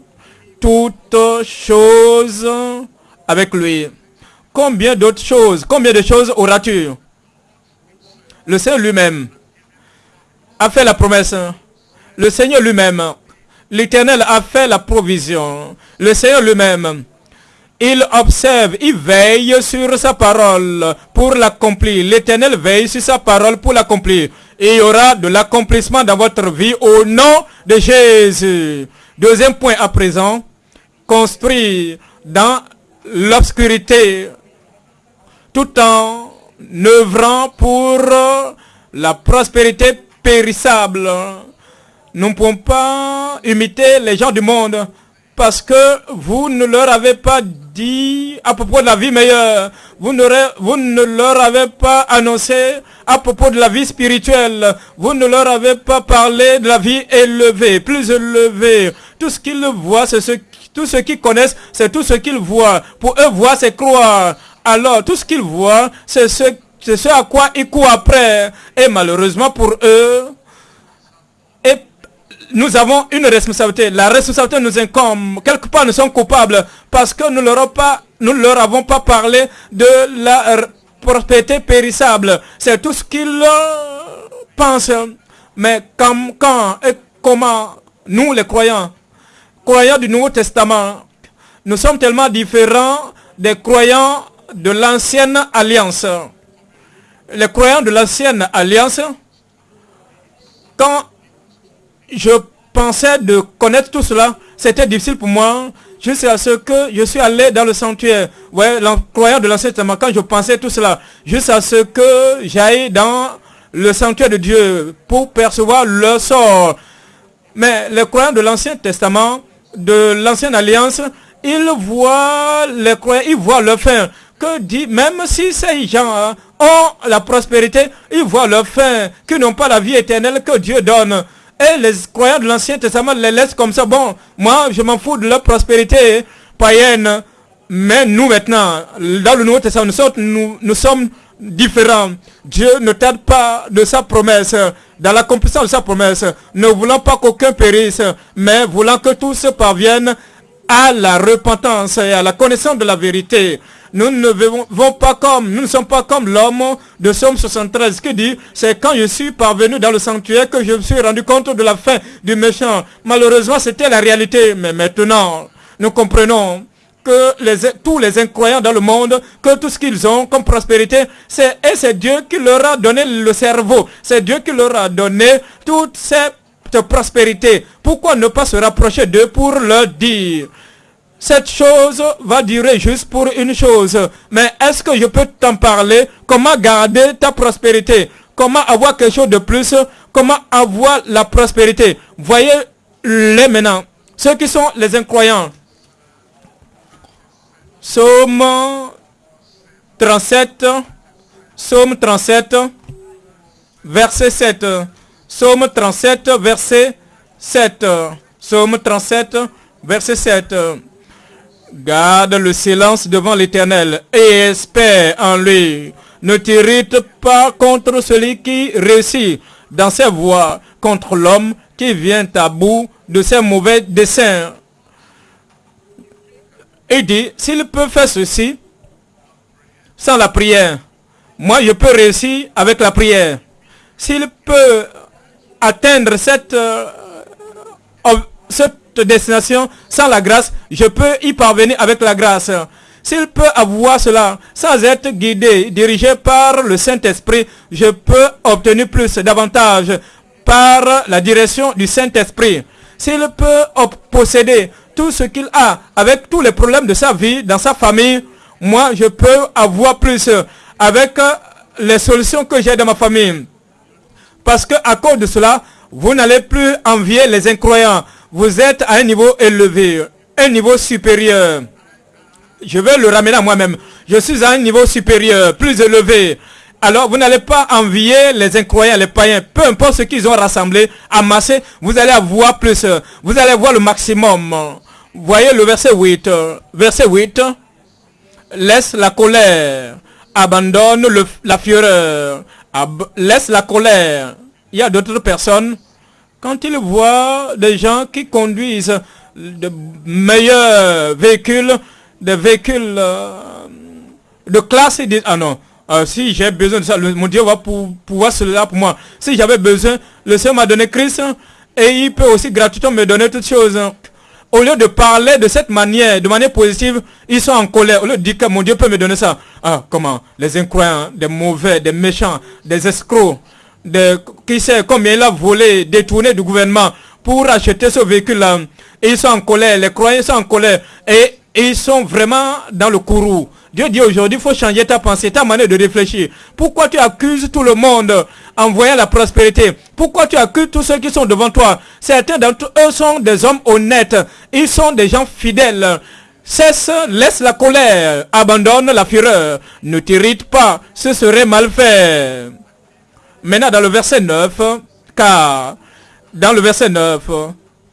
toutes choses avec lui? Combien d'autres choses Combien de choses auras-tu? Le Seigneur lui-même a fait la promesse. Le Seigneur lui-même, l'Éternel a fait la provision. Le Seigneur lui-même, il observe, il veille sur sa parole pour l'accomplir. L'Éternel veille sur sa parole pour l'accomplir. Il y aura de l'accomplissement dans votre vie au nom de Jésus. Deuxième point à présent, construire dans l'obscurité tout en œuvrant pour la prospérité périssable. Nous ne pouvons pas imiter les gens du monde parce que vous ne leur avez pas dit à propos de la vie meilleure. Vous ne, vous ne leur avez pas annoncé à propos de la vie spirituelle. Vous ne leur avez pas parlé de la vie élevée, plus élevée. Tout ce qu'ils voient, c'est ce, tout ce qu'ils connaissent, c'est tout ce qu'ils voient. Pour eux, voir, c'est croire. Alors, tout ce qu'ils voient, c'est ce, ce à quoi ils courent après. Et malheureusement pour eux, nous avons une responsabilité. La responsabilité nous incombe. Quelque part, nous sommes coupables parce que nous leur, leur avons pas parlé de la prospérité périssable. C'est tout ce qu'ils pensent. Mais quand et comment nous, les croyants, croyants du Nouveau Testament, nous sommes tellement différents des croyants de l'ancienne alliance. Les croyants de l'ancienne alliance, quand je pensais de connaître tout cela, c'était difficile pour moi jusqu'à ce que je suis allé dans le sanctuaire. Ouais, croyants de l'ancien testament, quand je pensais tout cela, jusqu'à ce que j'aille dans le sanctuaire de Dieu pour percevoir le sort. Mais les croyants de l'ancien testament, de l'ancienne alliance, ils voient les croyants, ils voient le fin que dit, même si ces gens hein, ont la prospérité, ils voient leur fin, qu'ils n'ont pas la vie éternelle que Dieu donne. Et les croyants de l'Ancien Testament les laissent comme ça. Bon, moi, je m'en fous de leur prospérité païenne. Mais nous maintenant, dans le Nouveau Testament, nous sommes, différents. Dieu ne tarde pas de sa promesse, dans l'accomplissement de sa promesse, ne voulant pas qu'aucun périsse, mais voulant que tous parviennent à la repentance et à la connaissance de la vérité. Nous ne pas comme, nous ne sommes pas comme l'homme de Somme 73 qui dit, c'est quand je suis parvenu dans le sanctuaire que je me suis rendu compte de la fin du méchant. Malheureusement, c'était la réalité. Mais maintenant, nous comprenons que tous les incroyants dans le monde, que tout ce qu'ils ont comme prospérité, c'est, et c'est Dieu qui leur a donné le cerveau. C'est Dieu qui leur a donné toute cette prospérité. Pourquoi ne pas se rapprocher d'eux pour leur dire? Cette chose va durer juste pour une chose. Mais est-ce que je peux t'en parler? Comment garder ta prospérité? Comment avoir quelque chose de plus? Comment avoir la prospérité? Voyez-les maintenant. Ceux qui sont les incroyants. Somme 37. Somme 37. Verset 7. Somme 37, verset 7. Somme 37, verset 7. Garde le silence devant l'Éternel et espère en lui. Ne t'irrite pas contre celui qui réussit dans ses voies, contre l'homme qui vient à bout de ses mauvais desseins. Il dit, s'il peut faire ceci sans la prière, moi je peux réussir avec la prière. S'il peut atteindre cette, euh, cette destination sans la grâce, je peux y parvenir avec la grâce. s'il peut avoir cela sans être guidé, dirigé par le Saint-Esprit, je peux obtenir plus, davantage par la direction du Saint-Esprit. S'il peut posséder tout ce qu'il a avec tous les problèmes de sa vie, dans sa famille, moi je peux avoir plus avec les solutions que j'ai dans ma famille. Parce que à cause de cela, vous n'allez plus envier les incroyants. Vous êtes à un niveau élevé, un niveau supérieur. Je vais le ramener à moi-même. Je suis à un niveau supérieur, plus élevé. Alors vous n'allez pas envier les incroyants, les païens. Peu importe ce qu'ils ont rassemblé, amassé, vous allez avoir plus. Vous allez voir le maximum. Voyez le verset 8. Verset 8. Laisse la colère. Abandonne la fureur. laisse la colère. Il y a d'autres personnes. Quand ils voient des gens qui conduisent de meilleurs véhicules, des véhicules euh, de classe, ils disent, ah non, euh, si j'ai besoin de ça, mon Dieu va pouvoir cela pour moi. Si j'avais besoin, le Seigneur m'a donné Christ et il peut aussi gratuitement me donner toutes choses. Au lieu de parler de cette manière, de manière positive, ils sont en colère. Au lieu de dire que mon Dieu peut me donner ça. Ah, comment? Les incroyants, des mauvais, des méchants, des escrocs, des, qui sait combien il a volé, détourné du gouvernement pour acheter ce véhicule-là. Ils sont en colère, les croyants sont en colère. Et ils sont vraiment dans le courroux. Dieu dit aujourd'hui, il faut changer ta pensée, ta manière de réfléchir. Pourquoi tu accuses tout le monde en voyant la prospérité? Pourquoi tu accuses tous ceux qui sont devant toi? Certains d'entre eux sont des hommes honnêtes. Ils sont des gens fidèles. Cesse, laisse la colère, abandonne la fureur. Ne t'irrite pas, ce serait mal fait. Maintenant, dans le verset 9, car, dans le verset 9,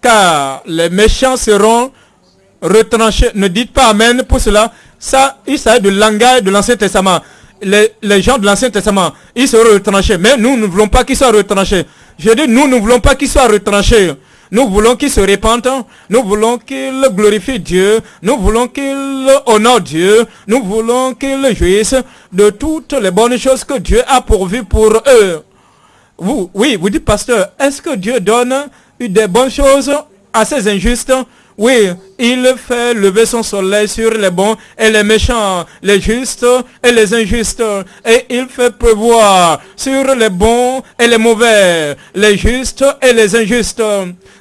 car les méchants seront retranchés. Ne dites pas Amen pour cela. Ça, il s'agit du langage de l'Ancien Testament. Les, gens de l'Ancien Testament, ils seront retranchés. Mais nous ne voulons pas qu'ils soient retranchés. Je dis, nous ne voulons pas qu'ils soient retranchés. Nous voulons qu'ils se répandent. Nous voulons qu'ils glorifient Dieu. Nous voulons qu'ils honorent Dieu. Nous voulons qu'ils jouissent de toutes les bonnes choses que Dieu a pourvues pour eux. Vous, oui, vous dites, pasteur, est-ce que Dieu donne des bonnes choses à ces injustes? Oui, il fait lever son soleil sur les bons et les méchants, les justes et les injustes. Et il fait prévoir sur les bons et les mauvais, les justes et les injustes.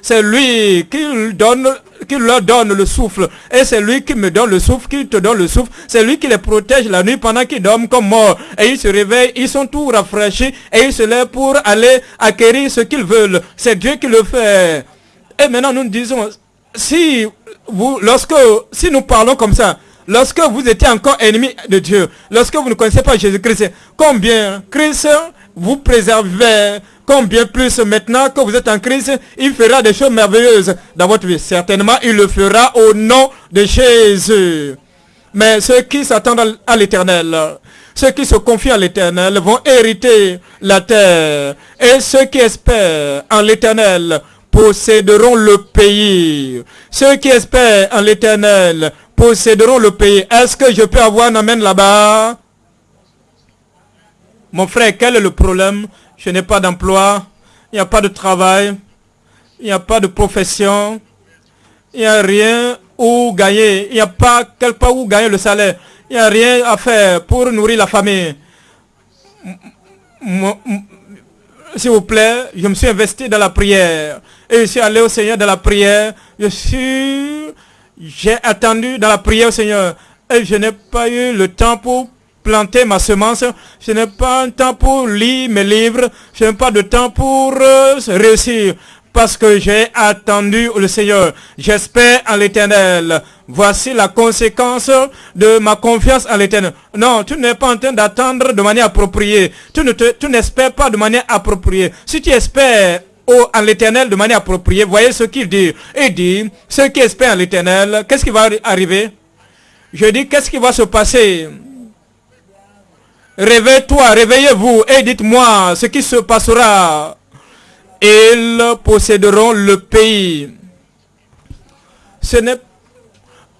C'est lui qui qui leur donne le souffle. Et c'est lui qui me donne le souffle, qui te donne le souffle. C'est lui qui les protège la nuit pendant qu'ils dorment comme morts. Et ils se réveillent, ils sont tout rafraîchis et ils se lèvent pour aller acquérir ce qu'ils veulent. C'est Dieu qui le fait. Et maintenant nous disons, si vous, lorsque, si nous parlons comme ça, lorsque vous étiez encore ennemi de Dieu, lorsque vous ne connaissez pas Jésus-Christ, combien Christ vous préservait, combien plus maintenant que vous êtes en Christ, il fera des choses merveilleuses dans votre vie. Certainement, il le fera au nom de Jésus. Mais ceux qui s'attendent à l'éternel, ceux qui se confient à l'éternel vont hériter la terre. Et ceux qui espèrent en l'éternel posséderont le pays. Ceux qui espèrent en l'éternel posséderont le pays. Est-ce que je peux avoir un amène là-bas? Mon frère, quel est le problème? Je n'ai pas d'emploi, il n'y a pas de travail, il n'y a pas de profession, il n'y a rien où gagner, il n'y a pas quelque part où gagner le salaire, il n'y a rien à faire pour nourrir la famille. S'il vous plaît, je me suis investi dans la prière. Et je suis allé au Seigneur dans la prière. Je suis, j'ai attendu dans la prière au Seigneur. Et je n'ai pas eu le temps pour planter ma semence. Je n'ai pas le temps pour lire mes livres. Je n'ai pas de temps pour euh, réussir parce que j'ai attendu le Seigneur. J'espère en l'éternel. Voici la conséquence de ma confiance en l'éternel. Non, tu n'es pas en train d'attendre de manière appropriée. Tu ne tu n'espères pas de manière appropriée. Si tu espères en l'éternel de manière appropriée, voyez ce qu'il dit. Il dit, ceux qui espèrent en l'éternel, qu'est-ce qui va arriver? Je dis, qu'est-ce qui va se passer? Réveille-toi, réveillez-vous et dites-moi ce qui se passera ils posséderont le pays. Ce n'est,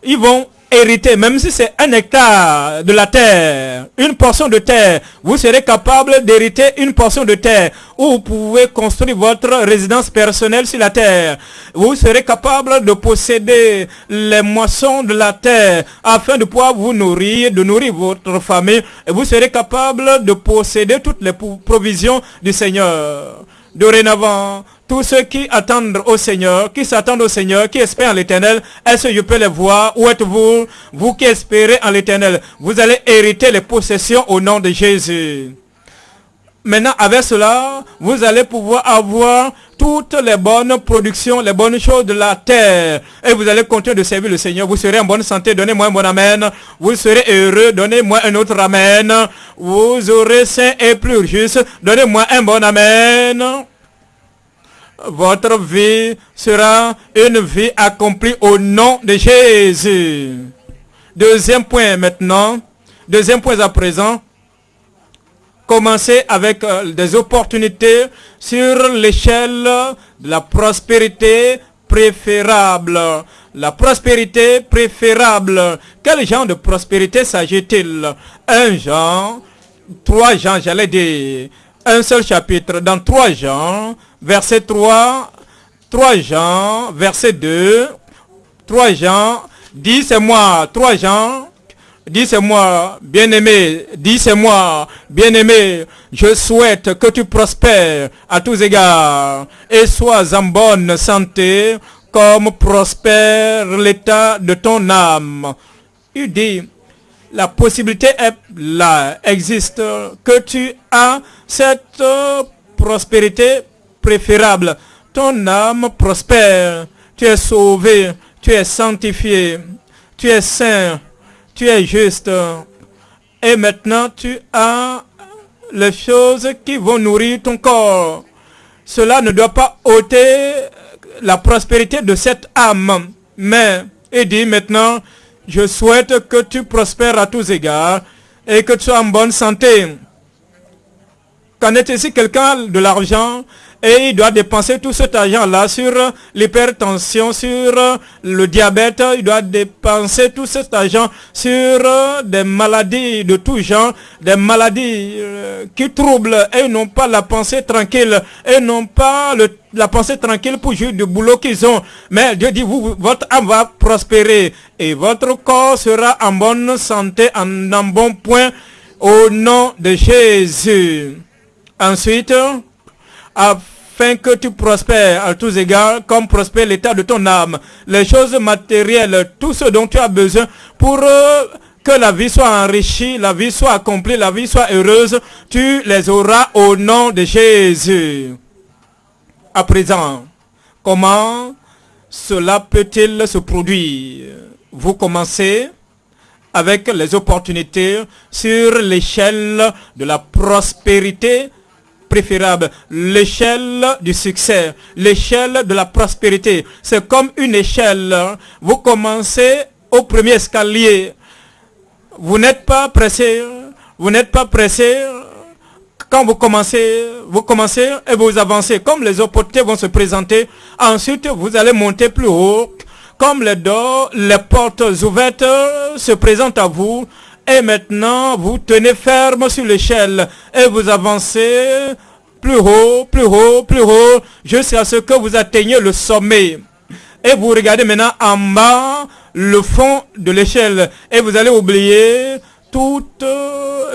ils vont hériter, même si c'est un hectare de la terre, une portion de terre, vous serez capable d'hériter une portion de terre où vous pouvez construire votre résidence personnelle sur la terre. Vous serez capable de posséder les moissons de la terre afin de pouvoir vous nourrir, de nourrir votre famille. Et vous serez capable de posséder toutes les provisions du Seigneur. Dorénavant, tous ceux qui attendent au Seigneur, qui s'attendent au Seigneur, qui espèrent en l'éternel, est-ce que je peux les voir Où êtes-vous Vous qui espérez en l'éternel, vous allez hériter les possessions au nom de Jésus. Maintenant, avec cela, vous allez pouvoir avoir toutes les bonnes productions, les bonnes choses de la terre. Et vous allez continuer de servir le Seigneur. Vous serez en bonne santé. Donnez-moi un bon amen. Vous serez heureux. Donnez-moi un autre amen. Vous aurez saint et plus juste. Donnez-moi un bon amen votre vie sera une vie accomplie au nom de Jésus. Deuxième point maintenant. Deuxième point à présent. Commencez avec euh, des opportunités sur l'échelle de la prospérité préférable. La prospérité préférable. Quel genre de prospérité s'agit-il? Un genre, trois gens, j'allais dire. Un seul chapitre dans trois gens verset 3, 3 Jean, verset 2, 3 Jean, dis c'est moi, 3 Jean, dis c'est moi, bien-aimé, dis c'est moi, bien-aimé, je souhaite que tu prospères à tous égards et sois en bonne santé comme prospère l'état de ton âme. Il dit, la possibilité est là, existe, que tu as cette prospérité préférable. Ton âme prospère. Tu es sauvé. Tu es sanctifié. Tu es saint. Tu juste. Et maintenant, tu as les choses qui vont nourrir ton corps. Cela ne doit pas ôter la prospérité de cette âme. Mais, il dit maintenant, je souhaite que tu prospères à tous égards et que tu sois en bonne santé. Qu'en est il quelqu'un de l'argent et il doit dépenser tout cet argent-là sur l'hypertension, sur le diabète, il doit dépenser tout cet argent sur des maladies de tout genre, des maladies euh, qui troublent et n'ont pas la pensée tranquille, et n'ont pas la pensée tranquille pour jouir du boulot qu'ils ont. Mais Dieu dit, vous, votre âme va prospérer et votre corps sera en bonne santé, en, en bon point, au nom de Jésus. Ensuite, afin que tu prospères à tous égards, comme prospère l'état de ton âme. Les choses matérielles, tout ce dont tu as besoin pour euh, que la vie soit enrichie, la vie soit accomplie, la vie soit heureuse, tu les auras au nom de Jésus. À présent, comment cela peut-il se produire? Vous commencez avec les opportunités sur l'échelle de la prospérité préférable, l'échelle du succès, l'échelle de la prospérité. C'est comme une échelle. Vous commencez au premier escalier. Vous n'êtes pas pressé. Vous n'êtes pas pressé. Quand vous commencez, vous commencez et vous avancez. Comme les opportunités vont se présenter, ensuite vous allez monter plus haut. Comme les dos, les portes ouvertes se présentent à vous, et maintenant, vous tenez ferme sur l'échelle et vous avancez plus haut, plus haut, plus haut, jusqu'à ce que vous atteigniez le sommet. Et vous regardez maintenant en bas le fond de l'échelle et vous allez oublier toutes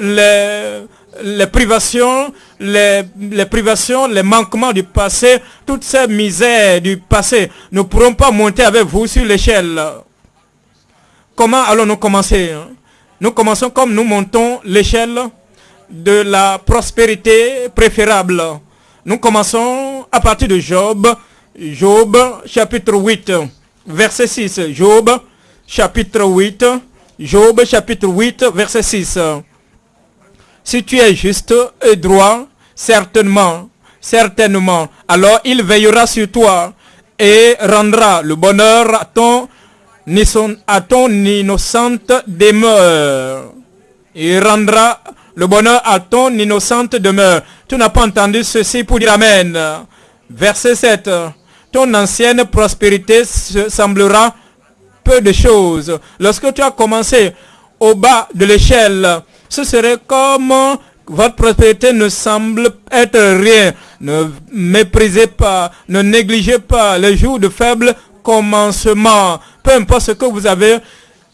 les, privations, les, les, privations, les manquements du passé, toutes ces misères du passé. Nous ne pourrons pas monter avec vous sur l'échelle. Comment allons-nous commencer hein? Nous commençons comme nous montons l'échelle de la prospérité préférable. Nous commençons à partir de Job, Job chapitre 8, verset 6. Job chapitre 8, Job chapitre 8, verset 6. Si tu es juste et droit, certainement, certainement, alors il veillera sur toi et rendra le bonheur à ton ni son, à ton innocente demeure. Il rendra le bonheur à ton innocente demeure. Tu n'as pas entendu ceci pour dire Amen. Verset 7. Ton ancienne prospérité semblera peu de choses. Lorsque tu as commencé au bas de l'échelle, ce serait comme votre prospérité ne semble être rien. Ne méprisez pas, ne négligez pas les jours de faible commencement. Peu importe ce que vous avez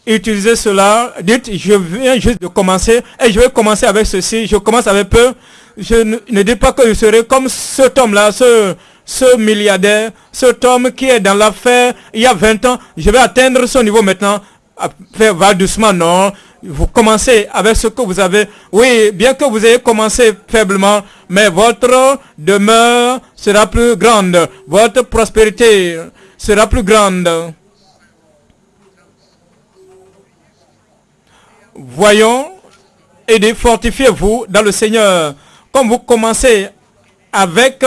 utilisé cela, dites, je viens juste de commencer et je vais commencer avec ceci, je commence avec peu. Je ne, dis pas que je serai comme cet homme-là, ce, ce milliardaire, cet homme qui est dans l'affaire il y a 20 ans, je vais atteindre son niveau maintenant. Faire va doucement, non vous commencez avec ce que vous avez. Oui, bien que vous ayez commencé faiblement, mais votre demeure sera plus grande. Votre prospérité sera plus grande. Voyons et fortifiez-vous dans le Seigneur. Comme vous commencez avec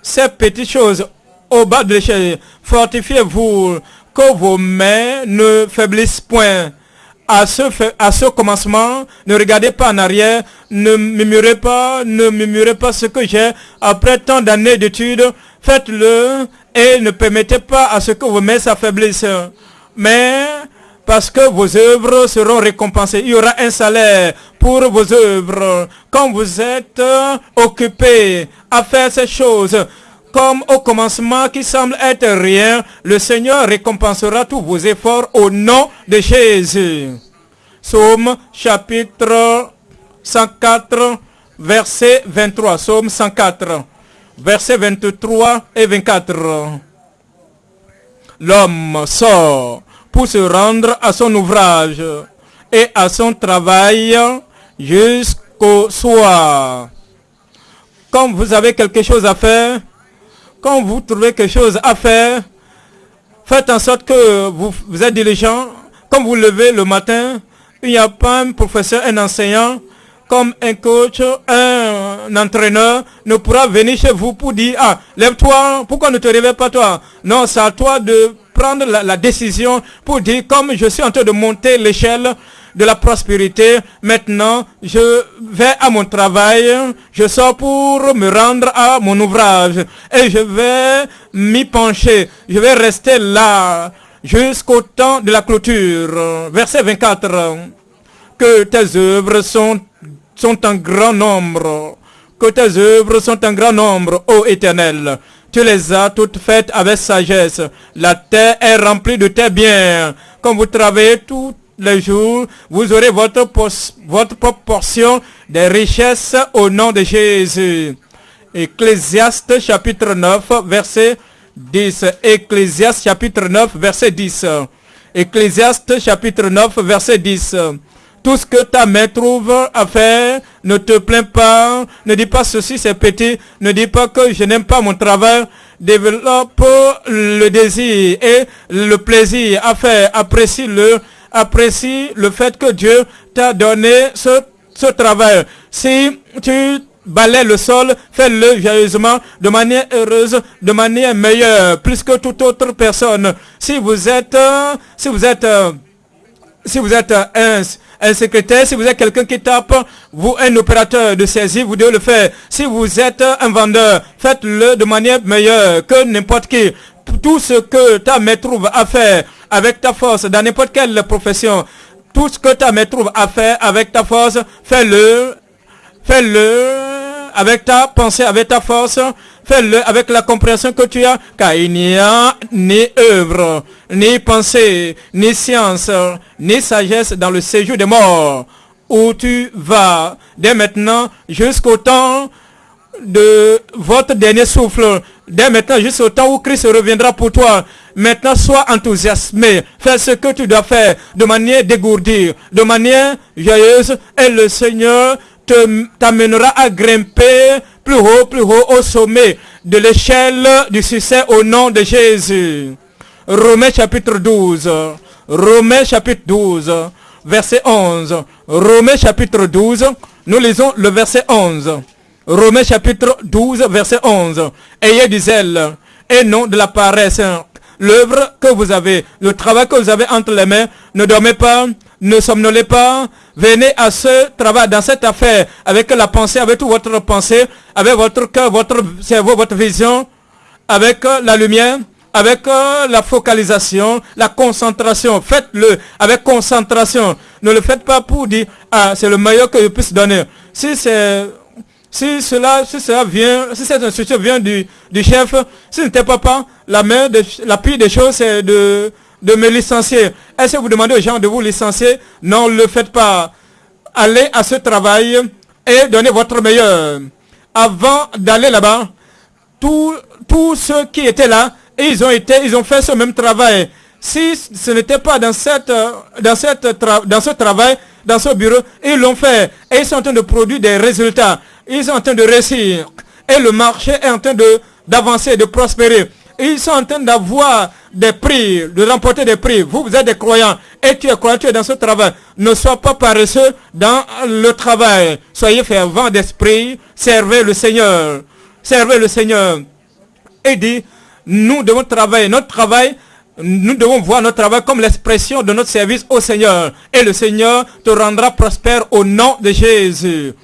ces petites choses au bas de l'échelle, fortifiez-vous que vos mains ne faiblissent point à ce, à ce commencement, ne regardez pas en arrière, ne murmurez pas, ne murmurez pas ce que j'ai. Après tant d'années d'études, faites-le et ne permettez pas à ce que vos mains s'affaiblissent. Mais parce que vos œuvres seront récompensées. Il y aura un salaire pour vos œuvres. Quand vous êtes occupé à faire ces choses, comme au commencement qui semble être rien, le Seigneur récompensera tous vos efforts au nom de Jésus. Psaume chapitre 104, verset 23. Psaume 104, verset 23 et 24. L'homme sort pour se rendre à son ouvrage et à son travail jusqu'au soir. Quand vous avez quelque chose à faire, quand vous trouvez quelque chose à faire, faites en sorte que vous, vous êtes diligent. Quand vous levez le matin, il n'y a pas un professeur, un enseignant, comme un coach, un, entraîneur ne pourra venir chez vous pour dire, ah, lève-toi, pourquoi ne te réveilles pas toi? Non, c'est à toi de prendre la, décision pour dire, comme je suis en train de monter l'échelle, de la prospérité. Maintenant, je vais à mon travail, je sors pour me rendre à mon ouvrage et je vais m'y pencher. Je vais rester là jusqu'au temps de la clôture. Verset 24. Que tes œuvres sont, sont en grand nombre. Que tes œuvres sont en grand nombre, ô Éternel. Tu les as toutes faites avec sagesse. La terre est remplie de tes biens. Comme vous travaillez tout les jours, vous aurez votre, votre portion des richesses au nom de Jésus. Ecclésiaste chapitre 9, verset 10. Ecclésiaste chapitre 9, verset 10. Ecclésiaste chapitre 9, verset 10. Tout ce que ta main trouve à faire, ne te plains pas, ne dis pas ceci c'est petit, ne dis pas que je n'aime pas mon travail, développe le désir et le plaisir à faire, apprécie-le, apprécie le fait que Dieu t'a donné ce, ce travail. Si tu balais le sol, fais-le joyeusement, de manière heureuse, de manière meilleure, plus que toute autre personne. Si vous êtes, si vous êtes, si vous êtes un, un secrétaire, si vous êtes quelqu'un qui tape, vous un opérateur de saisie, vous devez le faire. Si vous êtes un vendeur, faites-le de manière meilleure que n'importe qui. Tout ce que ta main trouve à faire, avec ta force, dans n'importe quelle profession, tout ce que ta main trouve à faire avec ta force, fais-le, fais-le avec ta pensée, avec ta force, fais-le avec la compréhension que tu as, car il n'y a ni œuvre, ni pensée, ni science, ni sagesse dans le séjour des morts, où tu vas dès maintenant jusqu'au temps de votre dernier souffle, dès maintenant jusqu'au temps où Christ reviendra pour toi. Maintenant, sois enthousiasmé. Fais ce que tu dois faire de manière dégourdie, de manière joyeuse. Et le Seigneur t'amènera à grimper plus haut, plus haut au sommet de l'échelle du succès au nom de Jésus. Romains chapitre 12. Romains chapitre 12. Verset 11. Romains chapitre 12. Nous lisons le verset 11. Romains chapitre 12, verset 11. Ayez du zèle et non de la paresse l'œuvre que vous avez, le travail que vous avez entre les mains, ne dormez pas, ne somnolez pas, venez à ce travail, dans cette affaire, avec la pensée, avec toute votre pensée, avec votre cœur, votre cerveau, votre vision, avec la lumière, avec euh, la focalisation, la concentration. Faites-le avec concentration. Ne le faites pas pour dire, ah, c'est le meilleur que je puisse donner. Si c'est si cela, si cela vient, si cette instruction vient du, du chef, si ce n'était pas, pas la main, la pire des choses, c'est de, de me licencier. Est-ce que vous demandez aux gens de vous licencier? Non, ne le faites pas. Allez à ce travail et donnez votre meilleur. Avant d'aller là-bas, tous ceux qui étaient là, ils ont été, ils ont fait ce même travail. Si ce n'était pas dans ce travail, dans ce bureau, ils l'ont fait. Et ils sont en train de produire des résultats. Ils sont en train de réussir. Et le marché est en train d'avancer, de prospérer. Ils sont en train d'avoir des prix, de remporter des prix. Vous, vous êtes des croyants. Et tu es croyant, tu es dans ce travail. Ne sois pas paresseux dans le travail. Soyez fervent d'esprit. Servez le Seigneur. Servez le Seigneur. Et dit, nous devons travailler. Notre travail, nous devons voir notre travail comme l'expression de notre service au Seigneur. Et le Seigneur te rendra prospère au nom de Jésus.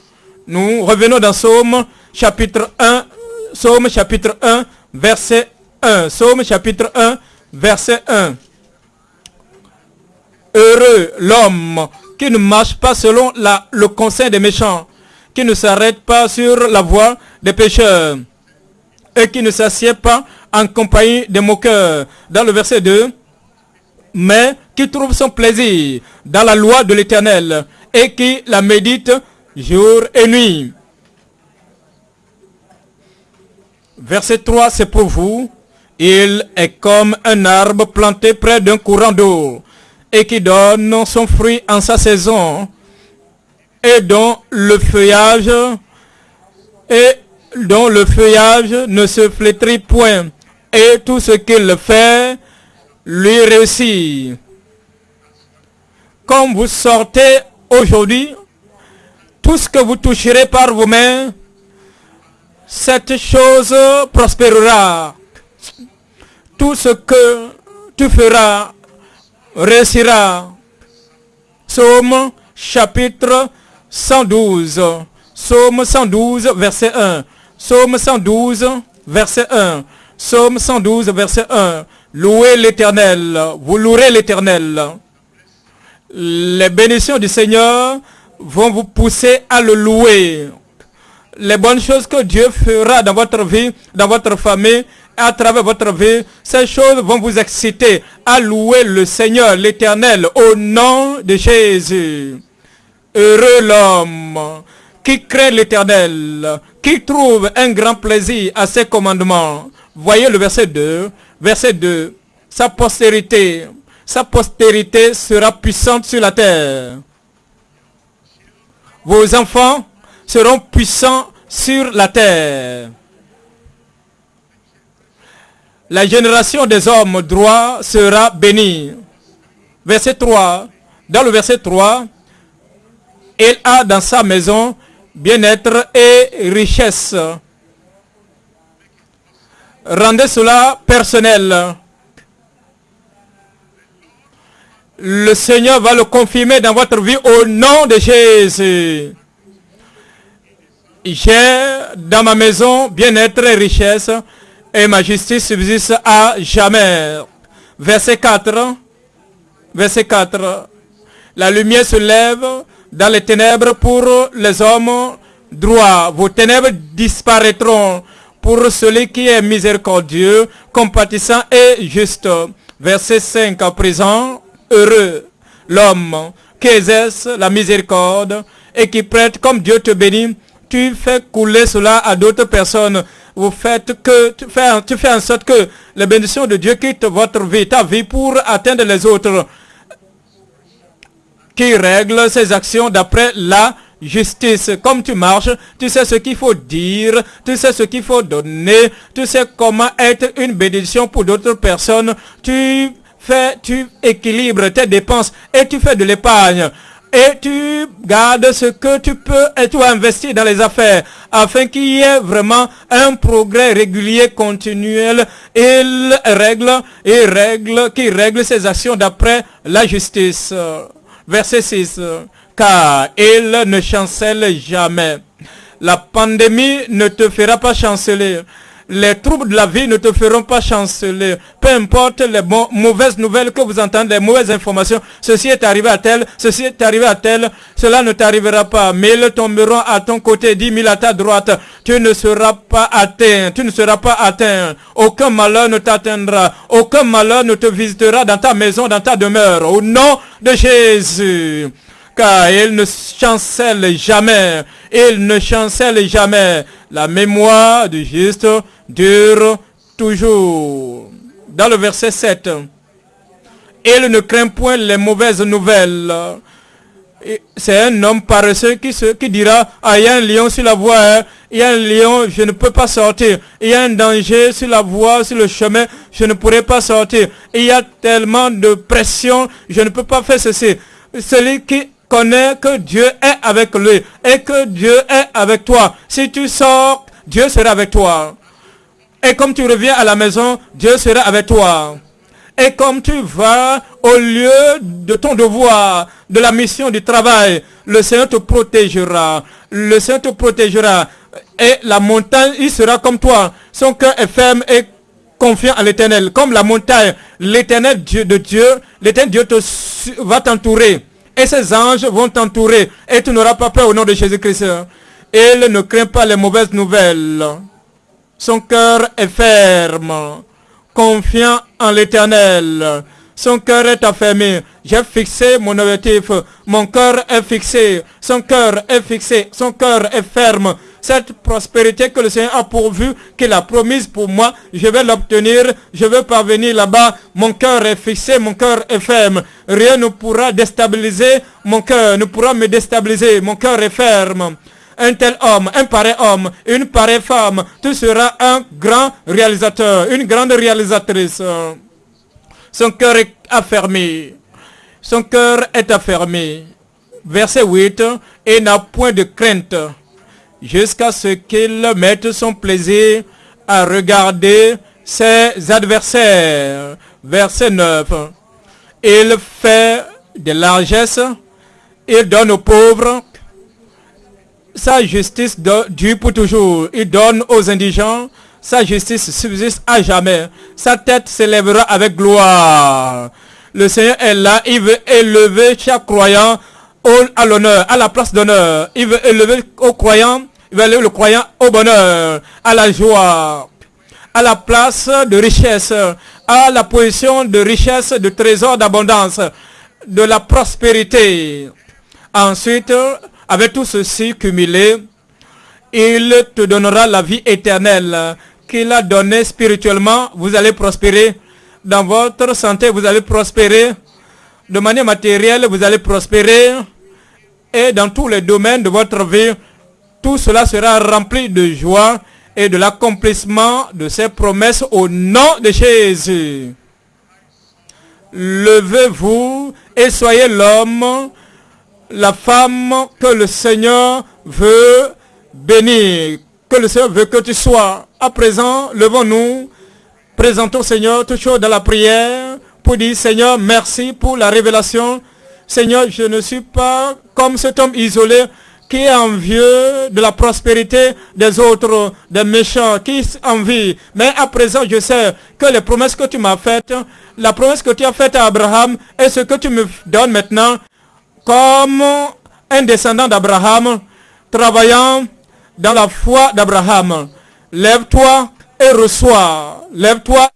Nous revenons dans Psaume chapitre 1, Psaume chapitre 1, verset 1. Psaume chapitre 1, verset 1. Heureux l'homme qui ne marche pas selon le conseil des méchants, qui ne s'arrête pas sur la voie des pécheurs et qui ne s'assied pas en compagnie des moqueurs. Dans le verset 2, mais qui trouve son plaisir dans la loi de l'Éternel et qui la médite jour et nuit. Verset 3, c'est pour vous. Il est comme un arbre planté près d'un courant d'eau et qui donne son fruit en sa saison et dont le feuillage dont le feuillage ne se flétrit point et tout ce qu'il fait lui réussit. Comme vous sortez aujourd'hui tout ce que vous toucherez par vos mains, cette chose prospérera. Tout ce que tu feras réussira. Psaume chapitre 112. Psaume 112, verset 1. Psaume 112, verset 1. Psaume 112, verset 1. Louez l'éternel. Vous louerez l'éternel. Les bénédictions du Seigneur vont vous pousser à le louer. Les bonnes choses que Dieu fera dans votre vie, dans votre famille, à travers votre vie, ces choses vont vous exciter à louer le Seigneur, l'Éternel, au nom de Jésus. Heureux l'homme qui crée l'Éternel, qui trouve un grand plaisir à ses commandements. Voyez le verset 2. Verset 2. Sa postérité, sa postérité sera puissante sur la terre vos enfants seront puissants sur la terre. La génération des hommes droits sera bénie. Verset 3. Dans le verset 3, il a dans sa maison bien-être et richesse. Rendez cela personnel. Le Seigneur va le confirmer dans votre vie au nom de Jésus. J'ai dans ma maison bien-être et richesse et ma justice subsiste à jamais. Verset 4. Verset 4. La lumière se lève dans les ténèbres pour les hommes droits. Vos ténèbres disparaîtront pour celui qui est miséricordieux, compatissant et juste. Verset 5 à présent heureux l'homme qui exerce la miséricorde et qui prête comme Dieu te bénit. Tu fais couler cela à d'autres personnes. Vous faites que, tu fais, en sorte que les bénédictions de Dieu quittent votre vie, ta vie pour atteindre les autres. Qui règle ses actions d'après la justice. Comme tu marches, tu sais ce qu'il faut dire, tu sais ce qu'il faut donner, tu sais comment être une bénédiction pour d'autres personnes. Tu fais, tu équilibres tes dépenses et tu fais de l'épargne. Et tu gardes ce que tu peux et tu investis dans les affaires afin qu'il y ait vraiment un progrès régulier, continuel. Il règle, et règle, qui règle ses actions d'après la justice. Verset 6. Car il ne chancelle jamais. La pandémie ne te fera pas chanceler. Les troubles de la vie ne te feront pas chanceler. Peu importe les mauvaises nouvelles que vous entendez, les mauvaises informations. Ceci est arrivé à tel, ceci est arrivé à tel. Cela ne t'arrivera pas. Ils tomberont à ton côté, dix mille à ta droite. Tu ne seras pas atteint. Tu ne seras pas atteint. Aucun malheur ne t'atteindra. Aucun malheur ne te visitera dans ta maison, dans ta demeure. Au nom de Jésus car il ne chancelle jamais, il ne chancelle jamais. La mémoire du juste dure toujours. Dans le verset 7, il ne craint point les mauvaises nouvelles. C'est un homme paresseux qui, se, qui dira, ah, il y a un lion sur la voie, hein. il y a un lion, je ne peux pas sortir. Il y a un danger sur la voie, sur le chemin, je ne pourrai pas sortir. Il y a tellement de pression, je ne peux pas faire ceci. Celui qui connaît que Dieu est avec lui et que Dieu est avec toi. Si tu sors, Dieu sera avec toi. Et comme tu reviens à la maison, Dieu sera avec toi. Et comme tu vas au lieu de ton devoir, de la mission du travail, le Seigneur te protégera. Le Seigneur te protégera. Et la montagne, il sera comme toi. Son cœur est ferme et confiant à l'éternel. Comme la montagne, l'éternel Dieu de Dieu, l'éternel Dieu te, va t'entourer et ses anges vont t'entourer et tu n'auras pas peur au nom de Jésus-Christ. Il ne craint pas les mauvaises nouvelles. Son cœur est ferme, confiant en l'éternel. Son cœur est affermi. J'ai fixé mon objectif. Mon cœur est fixé. Son cœur est fixé. Son cœur est ferme cette prospérité que le Seigneur a pourvu, qu'il a promise pour moi, je vais l'obtenir, je vais parvenir là-bas, mon cœur est fixé, mon cœur est ferme. Rien ne pourra déstabiliser mon cœur, ne pourra me déstabiliser, mon cœur est ferme un tel homme, un pareil homme, une pareille femme, tu seras un grand réalisateur, une grande réalisatrice. Son cœur est affermi. Son cœur est affermi. Verset 8. Et n'a point de crainte jusqu'à ce qu'il mette son plaisir à regarder ses adversaires. Verset 9. Il fait de largesse, il donne aux pauvres, sa justice dure pour toujours. Il donne aux indigents, sa justice subsiste à jamais. Sa tête s'élèvera avec gloire. Le Seigneur est là, il veut élever chaque croyant à l'honneur, à la place d'honneur. Il veut élever aux croyants le croyant au bonheur, à la joie, à la place de richesse, à la position de richesse, de trésor d'abondance, de la prospérité. Ensuite, avec tout ceci cumulé, il te donnera la vie éternelle qu'il a donnée spirituellement. Vous allez prospérer. Dans votre santé, vous allez prospérer. De manière matérielle, vous allez prospérer. Et dans tous les domaines de votre vie, tout cela sera rempli de joie et de l'accomplissement de ses promesses au nom de Jésus. Levez-vous et soyez l'homme, la femme que le Seigneur veut bénir, que le Seigneur veut que tu sois. À présent, levons-nous, présentons Seigneur chose dans la prière pour dire Seigneur, merci pour la révélation. Seigneur, je ne suis pas comme cet homme isolé, qui est envieux de la prospérité des autres, des méchants, qui envie. Mais à présent, je sais que les promesses que tu m'as faites, la promesse que tu as faite à Abraham et ce que tu me donnes maintenant, comme un descendant d'Abraham, travaillant dans la foi d'Abraham. Lève-toi et reçois. Lève-toi